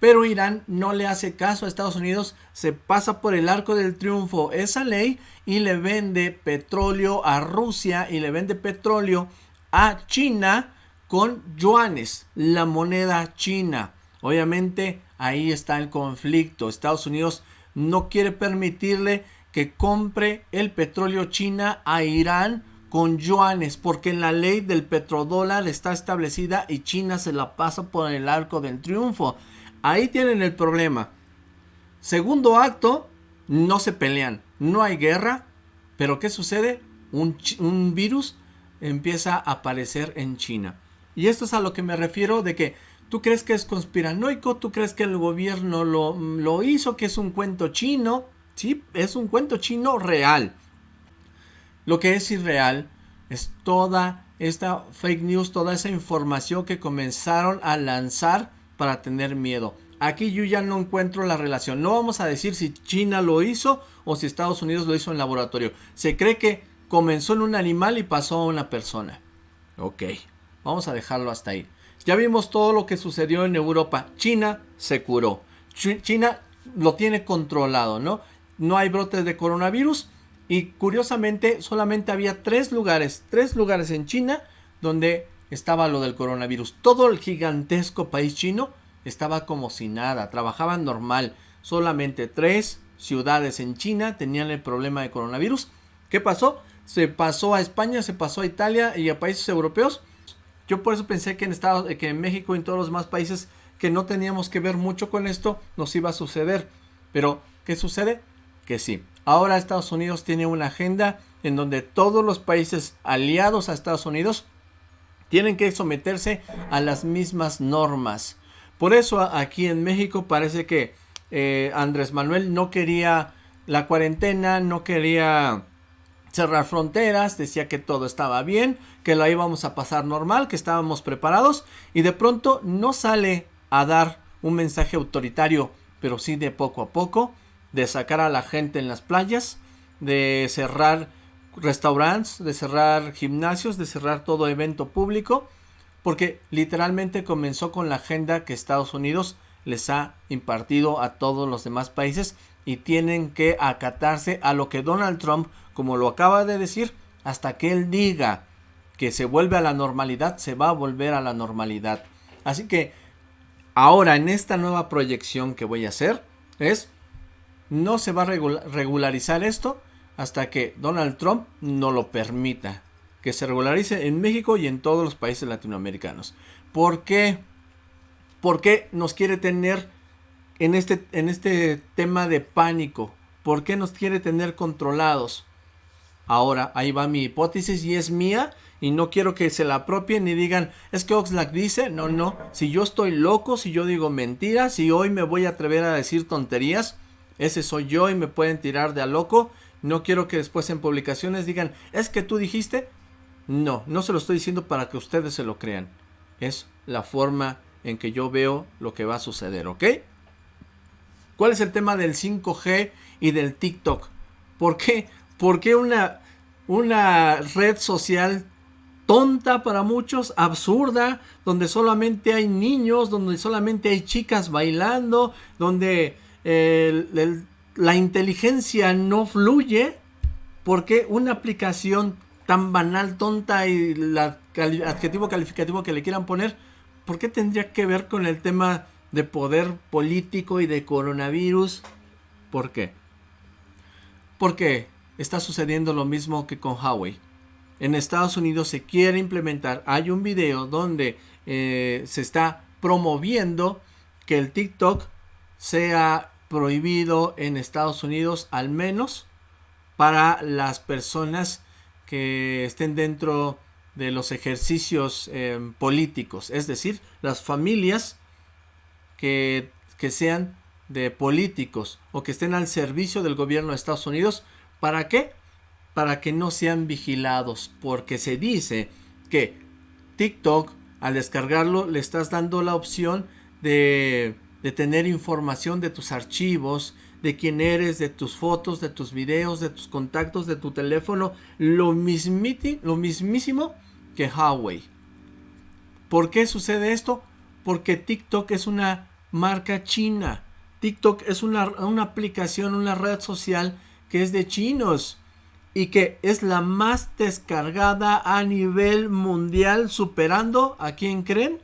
Pero Irán no le hace caso a Estados Unidos, se pasa por el arco del triunfo esa ley y le vende petróleo a Rusia y le vende petróleo a China con yuanes, la moneda china. Obviamente ahí está el conflicto. Estados Unidos no quiere permitirle que compre el petróleo china a Irán con yuanes, porque en la ley del petrodólar está establecida y China se la pasa por el arco del triunfo. Ahí tienen el problema. Segundo acto, no se pelean, no hay guerra, pero ¿qué sucede? Un, virus empieza a aparecer en China. Y esto es a lo que me refiero de que tú crees que es conspiranoico, tú crees que el gobierno lo, lo hizo, que es un cuento chino. Sí, es un cuento chino real. Lo que es irreal es toda esta fake news, toda esa información que comenzaron a lanzar para tener miedo. Aquí yo ya no encuentro la relación. No vamos a decir si China lo hizo o si Estados Unidos lo hizo en laboratorio. Se cree que comenzó en un animal y pasó a una persona. Ok, vamos a dejarlo hasta ahí. Ya vimos todo lo que sucedió en Europa. China se curó. China lo tiene controlado, ¿no? No hay brotes de coronavirus y curiosamente solamente había tres lugares, tres lugares en China donde estaba lo del coronavirus. Todo el gigantesco país chino estaba como si nada, trabajaban normal. Solamente tres ciudades en China tenían el problema de coronavirus. ¿Qué pasó? Se pasó a España, se pasó a Italia y a países europeos. Yo por eso pensé que en Estados, que en México y en todos los demás países que no teníamos que ver mucho con esto nos iba a suceder. Pero, ¿qué sucede? Que sí. Ahora Estados Unidos tiene una agenda en donde todos los países aliados a Estados Unidos tienen que someterse a las mismas normas. Por eso aquí en México parece que eh, Andrés Manuel no quería la cuarentena, no quería cerrar fronteras, decía que todo estaba bien, que la íbamos a pasar normal, que estábamos preparados y de pronto no sale a dar un mensaje autoritario, pero sí de poco a poco, de sacar a la gente en las playas, de cerrar restaurantes, de cerrar gimnasios, de cerrar todo evento público, porque literalmente comenzó con la agenda que Estados Unidos les ha impartido a todos los demás países y tienen que acatarse a lo que Donald Trump, como lo acaba de decir, hasta que él diga que se vuelve a la normalidad, se va a volver a la normalidad. Así que ahora en esta nueva proyección que voy a hacer es, no se va a regularizar esto hasta que Donald Trump no lo permita. Que se regularice en México y en todos los países latinoamericanos. ¿Por qué? ¿Por qué nos quiere tener en este, en este tema de pánico? ¿Por qué nos quiere tener controlados? Ahora, ahí va mi hipótesis y es mía y no quiero que se la apropien y digan, es que Oxlack dice, no, no, si yo estoy loco, si yo digo mentiras, si hoy me voy a atrever a decir tonterías, ese soy yo y me pueden tirar de a loco. No quiero que después en publicaciones digan, es que tú dijiste. No, no se lo estoy diciendo para que ustedes se lo crean. Es la forma en que yo veo lo que va a suceder, ¿ok? ¿Cuál es el tema del 5G y del TikTok? ¿Por qué? ¿Por qué una, una red social tonta para muchos, absurda, donde solamente hay niños, donde solamente hay chicas bailando, donde la inteligencia no fluye? ¿Por qué una aplicación tan banal, tonta y el adjetivo calificativo que le quieran poner ¿por qué tendría que ver con el tema de poder político y de coronavirus? ¿Por qué? Porque está sucediendo lo mismo que con Huawei. En Estados Unidos se quiere implementar, hay un video donde eh, se está promoviendo que el TikTok sea prohibido en Estados Unidos al menos para las personas que estén dentro de los ejercicios em, políticos, es decir, las familias que, que sean de políticos o que estén al servicio del gobierno de Estados Unidos. ¿Para qué? Para que no sean vigilados, porque se dice que TikTok, al descargarlo, le estás dando la opción de, de tener información de tus archivos, de quién eres, de tus fotos, de tus videos, de tus contactos, de tu teléfono, lo, mismiti, lo mismísimo que Huawei. ¿Por qué sucede esto? Porque TikTok es una marca china. TikTok es una, una aplicación, una red social que es de chinos y que es la más descargada a nivel mundial, superando a quién creen?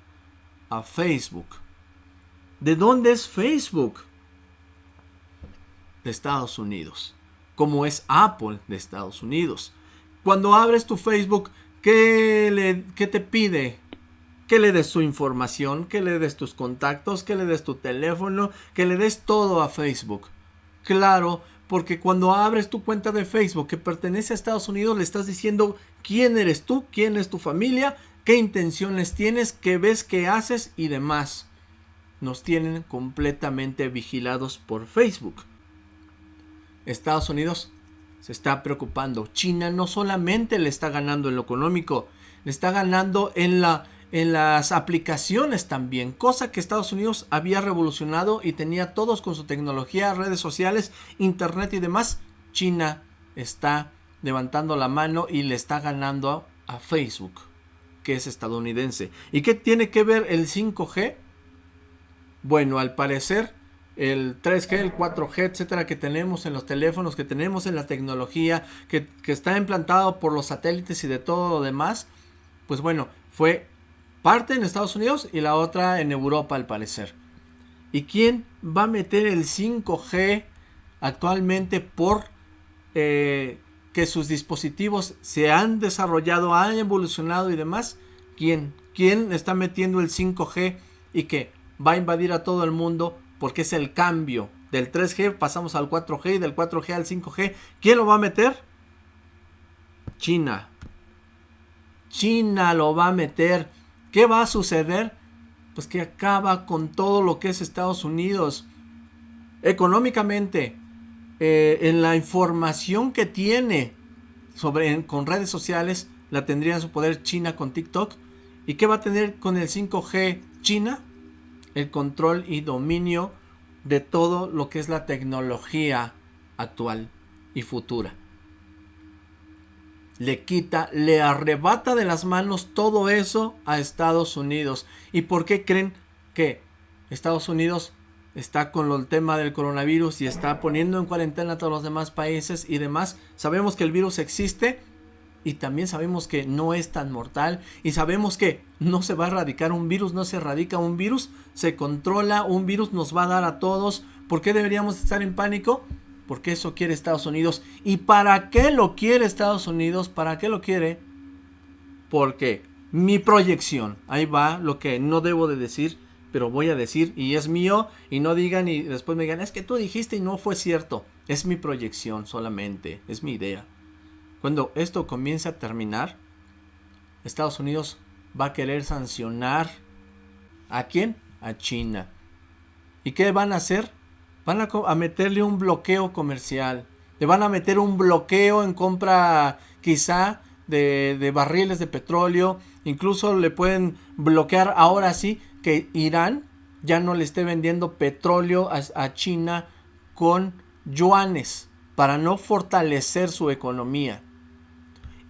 A Facebook. ¿De dónde es Facebook? De Estados Unidos. Como es Apple de Estados Unidos. Cuando abres tu Facebook, ¿Qué, le, te pide? Que le des su información, que le des tus contactos, que le des tu teléfono, que le des todo a Facebook. Claro, porque cuando abres tu cuenta de Facebook que pertenece a Estados Unidos, le estás diciendo quién eres tú, quién es tu familia, qué intenciones tienes, qué ves, qué haces y demás. Nos tienen completamente vigilados por Facebook. Estados Unidos se está preocupando. China no solamente le está ganando en lo económico, le está ganando en, la, en las aplicaciones también, cosa que Estados Unidos había revolucionado y tenía todos con su tecnología, redes sociales, internet y demás. China está levantando la mano y le está ganando a, a Facebook, que es estadounidense. ¿Y qué tiene que ver el 5G? Bueno, al parecer el 3G, el 4G, etcétera, que tenemos en los teléfonos, que tenemos en la tecnología, que, está implantado por los satélites y de todo lo demás, pues bueno, fue parte en Estados Unidos y la otra en Europa al parecer. ¿Y quién va a meter el 5G actualmente por eh, que sus dispositivos se han desarrollado, han evolucionado y demás? ¿Quién? ¿Quién está metiendo el 5G y que va a invadir a todo el mundo porque es el cambio del 3G pasamos al 4G y del 4G al 5G. ¿Quién lo va a meter? China. China lo va a meter. ¿Qué va a suceder? Pues que acaba con todo lo que es Estados Unidos. Económicamente, eh, en la información que tiene sobre, con redes sociales, la tendría en su poder China con TikTok. ¿Y qué va a tener con el 5G China? El control y dominio de todo lo que es la tecnología actual y futura. Le quita, le arrebata de las manos todo eso a Estados Unidos. ¿Y por qué creen que Estados Unidos está con el tema del coronavirus y está poniendo en cuarentena a todos los demás países y demás? Sabemos que el virus existe, y también sabemos que no es tan mortal y sabemos que no se va a erradicar un virus, no se erradica un virus, se controla, un virus nos va a dar a todos. ¿Por qué deberíamos estar en pánico? Porque eso quiere Estados Unidos. ¿Y para qué lo quiere Estados Unidos? ¿Para qué lo quiere? Porque mi proyección, ahí va lo que no debo de decir, pero voy a decir y es mío y no digan y después me digan, es que tú dijiste y no fue cierto. Es mi proyección solamente, es mi idea. Cuando esto comience a terminar, Estados Unidos va a querer sancionar a quién? A China. ¿Y qué van a hacer? Van a, meterle un bloqueo comercial. Le van a meter un bloqueo en compra quizá de, barriles de petróleo. Incluso le pueden bloquear ahora sí que Irán ya no le esté vendiendo petróleo a China con yuanes para no fortalecer su economía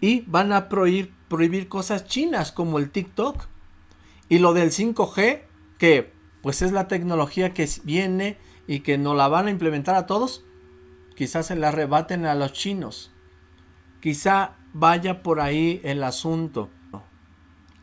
y van a prohibir, cosas chinas como el TikTok y lo del 5G que pues es la tecnología que viene y que no la van a implementar a todos quizás se la arrebaten a los chinos. Quizá vaya por ahí el asunto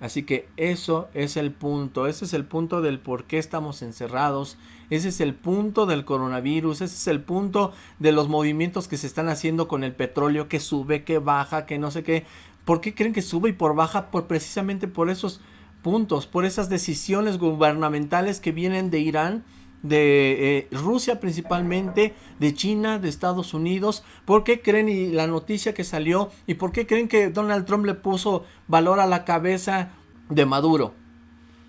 Así que eso es el punto, ese es el punto del por qué estamos encerrados, ese es el punto del coronavirus, ese es el punto de los movimientos que se están haciendo con el petróleo que sube, que baja, que no sé qué. ¿Por qué creen que sube y por baja? Por precisamente por esos puntos, por esas decisiones gubernamentales que vienen de Irán, de eh, Rusia principalmente, de China, de Estados Unidos. ¿Por qué creen y la noticia que salió y por qué creen que Donald Trump le puso valor a la cabeza de Maduro?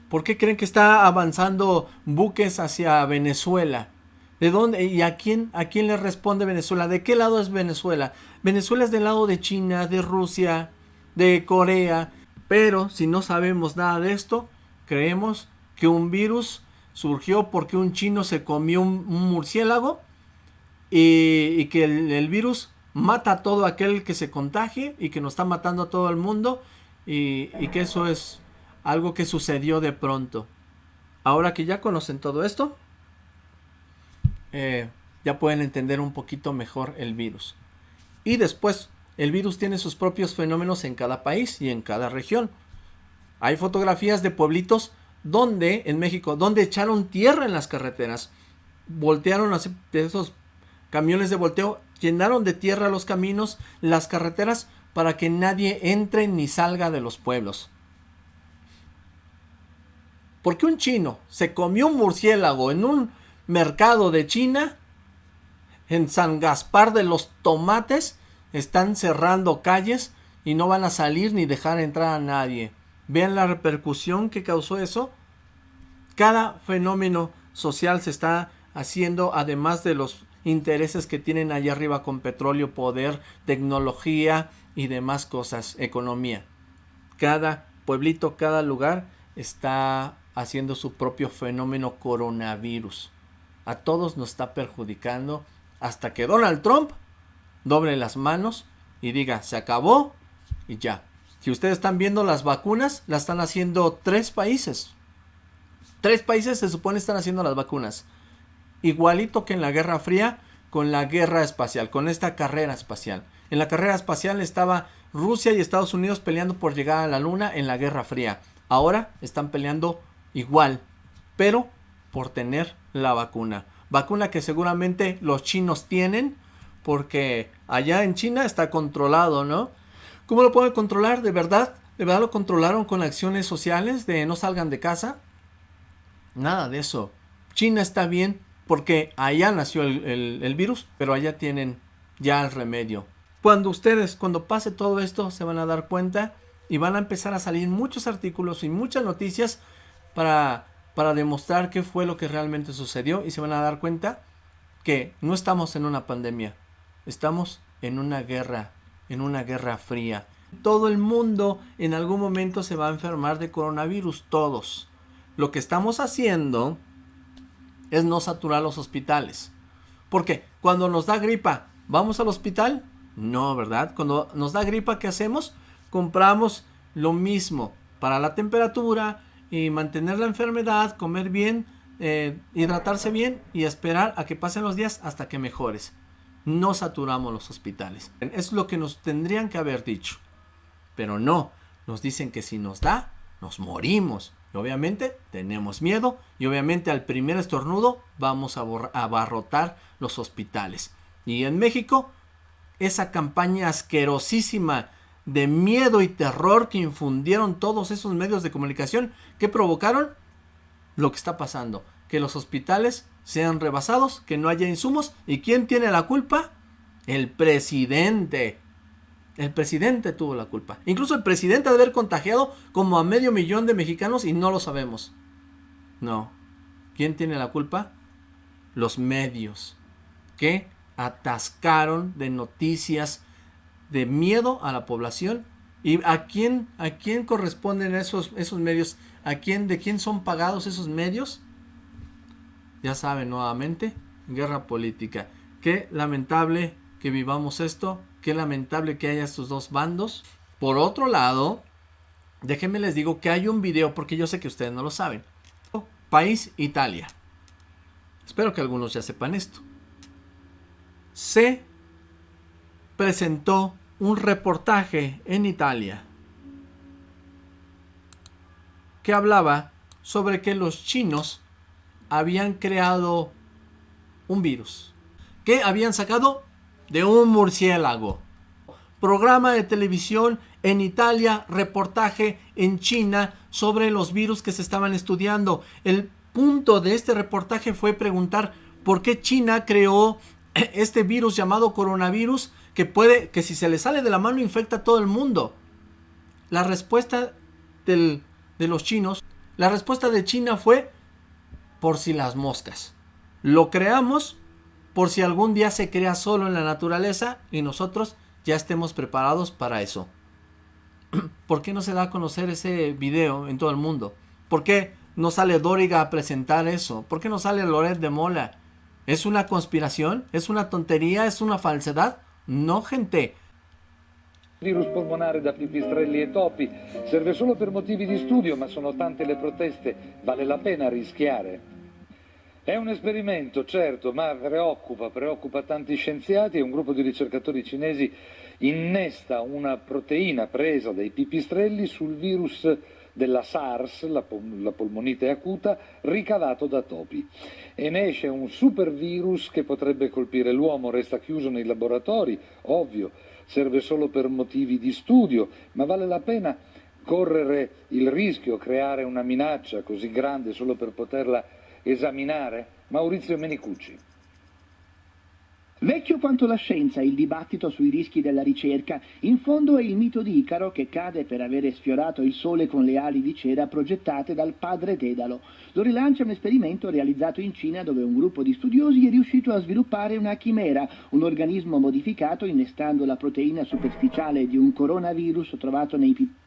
¿Por qué creen que está avanzando buques hacia Venezuela? ¿De dónde y a quién a quién le responde Venezuela? ¿De qué lado es Venezuela? Venezuela es del lado de China, de Rusia, de Corea, pero si no sabemos nada de esto, creemos que un virus surgió porque un chino se comió un, murciélago y, que el, virus mata a todo aquel que se contagie y que nos está matando a todo el mundo y, que eso es algo que sucedió de pronto. Ahora que ya conocen todo esto, eh, ya pueden entender un poquito mejor el virus. Y después, el virus tiene sus propios fenómenos en cada país y en cada región. Hay fotografías de pueblitos donde en México, donde echaron tierra en las carreteras, voltearon esos camiones de volteo, llenaron de tierra los caminos, las carreteras, para que nadie entre ni salga de los pueblos. Porque un chino se comió un murciélago en un mercado de China, en San Gaspar de los Tomates, están cerrando calles y no van a salir ni dejar entrar a nadie. Vean la repercusión que causó eso. Cada fenómeno social se está haciendo, además de los intereses que tienen allá arriba con petróleo, poder, tecnología y demás cosas, economía. Cada pueblito, cada lugar está haciendo su propio fenómeno coronavirus. A todos nos está perjudicando hasta que Donald Trump doble las manos y diga, se acabó y ya. Si ustedes están viendo las vacunas, las están haciendo tres países. Tres países se supone están haciendo las vacunas. Igualito que en la Guerra Fría con la guerra espacial, con esta carrera espacial. En la carrera espacial estaba Rusia y Estados Unidos peleando por llegar a la Luna en la Guerra Fría. ahora están peleando igual, pero por tener la vacuna. Vacuna que seguramente los chinos tienen, porque allá en China está controlado, ¿no? ¿Cómo lo pueden controlar? ¿De verdad? ¿De verdad lo controlaron con acciones sociales de no salgan de casa? Nada de eso. China está bien porque allá nació el, virus, pero allá tienen ya el remedio. Cuando ustedes, cuando pase todo esto, se van a dar cuenta y van a empezar a salir muchos artículos y muchas noticias para, para demostrar qué fue lo que realmente sucedió y se van a dar cuenta que no estamos en una pandemia, estamos en una guerra, en una guerra fría. Todo el mundo en algún momento se va a enfermar de coronavirus, todos. Lo que estamos haciendo es no saturar los hospitales. Porque cuando nos da gripa, ¿vamos al hospital? No, ¿verdad? Cuando nos da gripa, ¿qué hacemos? Compramos lo mismo para la temperatura y mantener la enfermedad, comer bien, eh, hidratarse bien y esperar a que pasen los días hasta que mejores. No saturamos los hospitales. Es lo que nos tendrían que haber dicho. Pero no, nos dicen que si nos da, nos morimos. Y obviamente tenemos miedo y obviamente al primer estornudo vamos a abarrotar los hospitales. Y en México, esa campaña asquerosísima de miedo y terror que infundieron todos esos medios de comunicación que provocaron lo que está pasando. Que los hospitales sean rebasados, que no haya insumos. ¿Y quién tiene la culpa? El presidente. El presidente tuvo la culpa. Incluso el presidente de haber contagiado como a medio millón de mexicanos y no lo sabemos. No. ¿Quién tiene la culpa? Los medios. Que atascaron de noticias de miedo a la población. ¿Y a quién, a quién corresponden esos, esos medios? ¿A quién, de quién son pagados esos medios? Ya saben nuevamente, guerra política. Qué lamentable que vivamos esto Qué lamentable que haya estos dos bandos. Por otro lado, déjenme les digo que hay un video, porque yo sé que ustedes no lo saben. País Italia. Espero que algunos ya sepan esto. Se presentó un reportaje en Italia que hablaba sobre que los chinos habían creado un virus que habían sacado de un murciélago. Programa de televisión en Italia, reportaje en China sobre los virus que se estaban estudiando. El punto de este reportaje fue preguntar por qué China creó [CLEARS THROAT] este virus llamado coronavirus que puede, que si se le sale de la mano infecta a todo el mundo. La respuesta de los chinos, la respuesta de China fue por si las moscas. Lo creamos por si algún día se crea solo en la naturaleza y nosotros ya estemos preparados para eso. [CLEARS THROAT] ¿Por qué no se da a conocer ese video en todo el mundo? ¿Por qué no sale Dóriga a presentar eso? ¿Por qué no sale Loret de Mola? ¿Es una conspiración? ¿Es una tontería? ¿Es una falsedad? No, gente. Virus polmonare da pipistrelli e topi. Serve solo per motivi di studio, ma sono tante le proteste, vale la pena rischiare. È un esperimento, certo, ma preoccupa, preoccupa tanti scienziati. E un gruppo di ricercatori cinesi innesta una proteina presa dai pipistrelli sul virus della SARS, la, pol la, polmonite acuta, ricavato da topi. E ne esce un supervirus che potrebbe colpire l'uomo, resta chiuso nei laboratori, ovvio, serve solo per motivi di studio, ma vale la pena correre il rischio, creare una minaccia così grande solo per poterla esaminare? Maurizio Menicucci. Vecchio quanto la scienza, il dibattito sui rischi della ricerca, in fondo è il mito di Icaro che cade per avere sfiorato il sole con le ali di cera progettate dal padre Dedalo. Lo rilancia un esperimento realizzato in Cina dove un gruppo di studiosi è riuscito a sviluppare una chimera, un organismo modificato innestando la proteina superficiale di un coronavirus trovato nei pipistrelli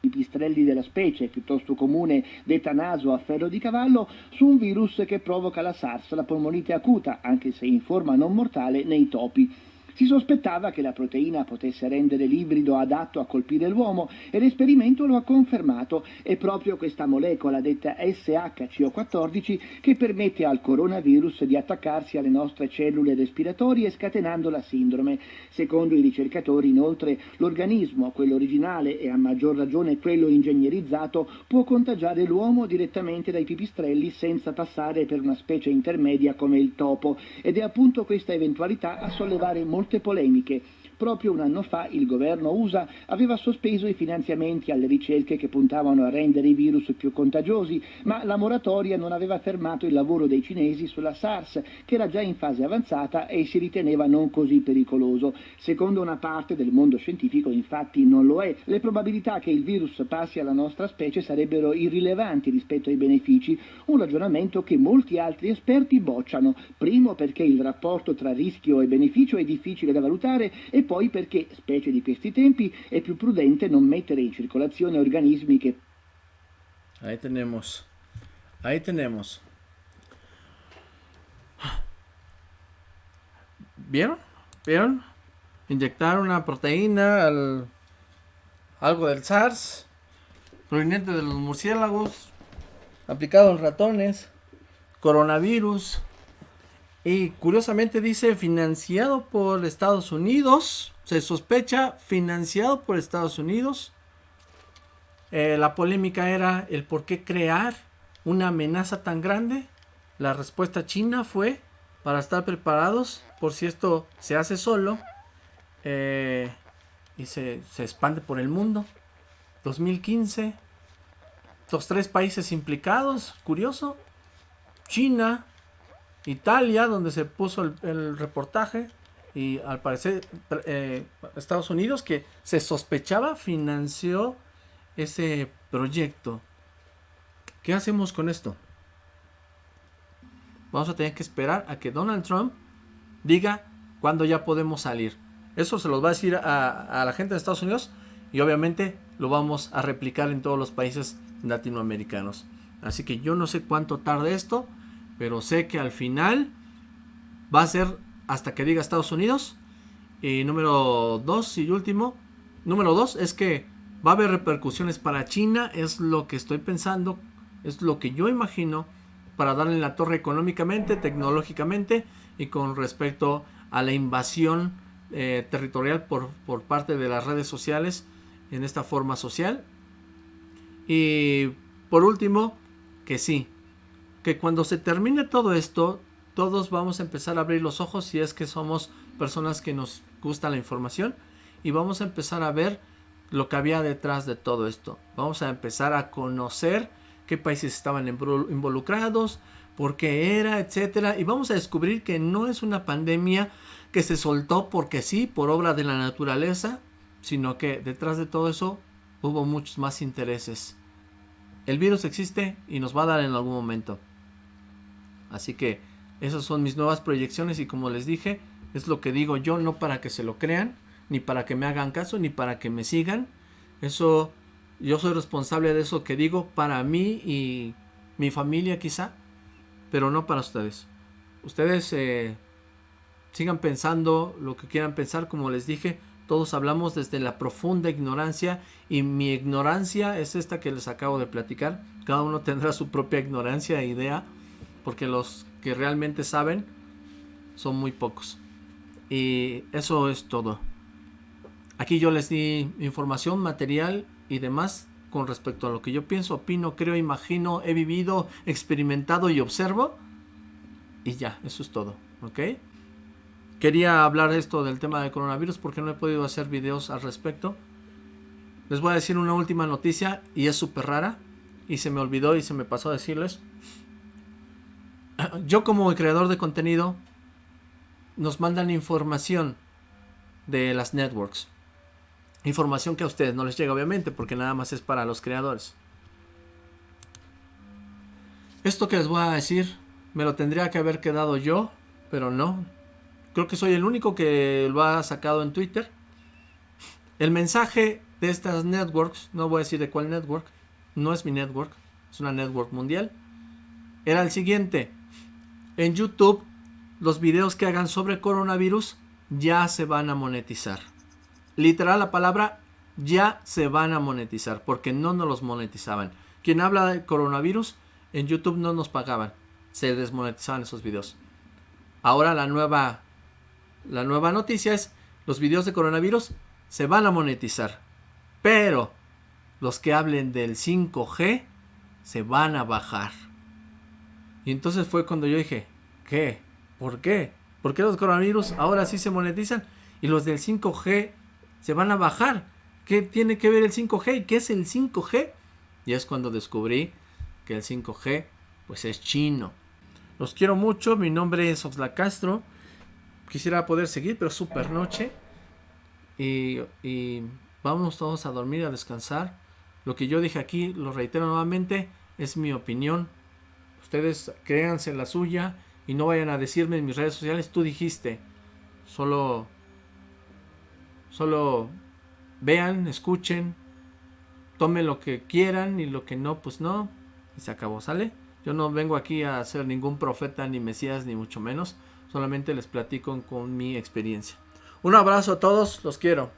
i pistrelli della specie, piuttosto comune detta naso a ferro di cavallo, su un virus che provoca la SARS, la polmonite acuta, anche se in forma non mortale, nei topi. Si sospettava che la proteina potesse rendere l'ibrido adatto a colpire l'uomo e l'esperimento lo ha confermato. È proprio questa molecola detta SHCO14 che permette al coronavirus di attaccarsi alle nostre cellule respiratorie scatenando la sindrome. Secondo i ricercatori, inoltre, l'organismo, quello originale e a maggior ragione quello ingegnerizzato, può contagiare l'uomo direttamente dai pipistrelli senza passare per una specie intermedia come il topo ed è appunto questa eventualità a sollevare molti molte polemiche. Proprio un anno fa il governo USA aveva sospeso i finanziamenti alle ricerche che puntavano a rendere i virus più contagiosi, ma la moratoria non aveva fermato il lavoro dei cinesi sulla SARS, che era già in fase avanzata e si riteneva non così pericoloso. Secondo una parte del mondo scientifico, infatti, non lo è. Le probabilità che il virus passi alla nostra specie sarebbero irrilevanti rispetto ai benefici, un ragionamento che molti altri esperti bocciano. Primo perché il rapporto tra rischio e beneficio è difficile da valutare e poi perché, specie di questi tempi, è più prudente non mettere in circolazione organismi che... Ahí tenemos. Ahí tenemos. ¿Vieron? ¿Vieron? Inyectar una proteína al algo del SARS proveniente de los murciélagos aplicado en ratones, coronavirus. Y curiosamente dice financiado por Estados Unidos. Se sospecha financiado por Estados Unidos. Eh, la polémica era el por qué crear una amenaza tan grande. La respuesta china fue para estar preparados por si esto se hace solo eh, y se, se expande por el mundo. 2015. Los tres países implicados, curioso. China, Italia, donde se puso el, reportaje, y al parecer eh, Estados Unidos, que se sospechaba, financió ese proyecto. ¿Qué hacemos con esto? Vamos a tener que esperar a que Donald Trump diga cuándo ya podemos salir. Eso se los va a decir a, a la gente de Estados Unidos y obviamente lo vamos a replicar en todos los países latinoamericanos. Así que yo no sé cuánto tarde esto. Pero sé que al final va a ser hasta que diga Estados Unidos. Y número dos y último. Número dos es que va a haber repercusiones para China. Es lo que estoy pensando. Es lo que yo imagino. Para darle la torre económicamente, tecnológicamente. Y con respecto a la invasión eh, territorial por, por parte de las redes sociales. En esta forma social. Y por último, que sí, que cuando se termine todo esto, todos vamos a empezar a abrir los ojos si es que somos personas que nos gusta la información y vamos a empezar a ver lo que había detrás de todo esto. Vamos a empezar a conocer qué países estaban involucrados, por qué era, etcétera, y vamos a descubrir que no es una pandemia que se soltó porque sí, por obra de la naturaleza, sino que detrás de todo eso hubo muchos más intereses. El virus existe y nos va a dar en algún momento. Así que esas son mis nuevas proyecciones y como les dije, es lo que digo yo, no para que se lo crean, ni para que me hagan caso, ni para que me sigan. Eso, yo soy responsable de eso que digo para mí y mi familia quizá, pero no para ustedes. Ustedes eh, sigan pensando lo que quieran pensar, como les dije, todos hablamos desde la profunda ignorancia y mi ignorancia es esta que les acabo de platicar. Cada uno tendrá su propia ignorancia e idea porque los que realmente saben son muy pocos. Y eso es todo. Aquí yo les di información, material y demás con respecto a lo que yo pienso, opino, creo, imagino, he vivido, experimentado y observo. Y ya, eso es todo, ¿ok? Quería hablar esto del tema del coronavirus porque no he podido hacer videos al respecto. Les voy a decir una última noticia y es súper rara y se me olvidó y se me pasó a decirles. [CLEARS THROAT] yo como creador de contenido nos mandan información de las networks. Información que a ustedes no les llega obviamente porque nada más es para los creadores. Esto que les voy a decir me lo tendría que haber quedado yo, pero no. Creo que soy el único que lo ha sacado en Twitter. El mensaje de estas networks, no voy a decir de cuál network, no es mi network, es una network mundial, era el siguiente en YouTube los videos que hagan sobre coronavirus ya se van a monetizar. Literal la palabra ya se van a monetizar porque no nos los monetizaban. Quien habla de coronavirus en YouTube no nos pagaban, se desmonetizaban esos videos. Ahora la nueva la nueva noticia es los videos de coronavirus se van a monetizar, pero los que hablen del 5G se van a bajar. Y entonces fue cuando yo dije, ¿qué? ¿Por qué? ¿Por qué los coronavirus ahora sí se monetizan y los del 5G se van a bajar? ¿Qué tiene que ver el 5G? ¿Y qué es el 5G? Y es cuando descubrí que el 5G pues es chino. Los quiero mucho, mi nombre es Oxla Castro. Quisiera poder seguir, pero super noche. Y, y vamos todos a dormir, a descansar. Lo que yo dije aquí, lo reitero nuevamente, es mi opinión. Ustedes créanse la suya y no vayan a decirme en mis redes sociales, tú dijiste. Solo, solo vean, escuchen, tomen lo que quieran y lo que no, pues no. Y se acabó, ¿sale? Yo no vengo aquí a ser ningún profeta, ni mesías, ni mucho menos. Solamente les platico con mi experiencia. Un abrazo a todos, los quiero.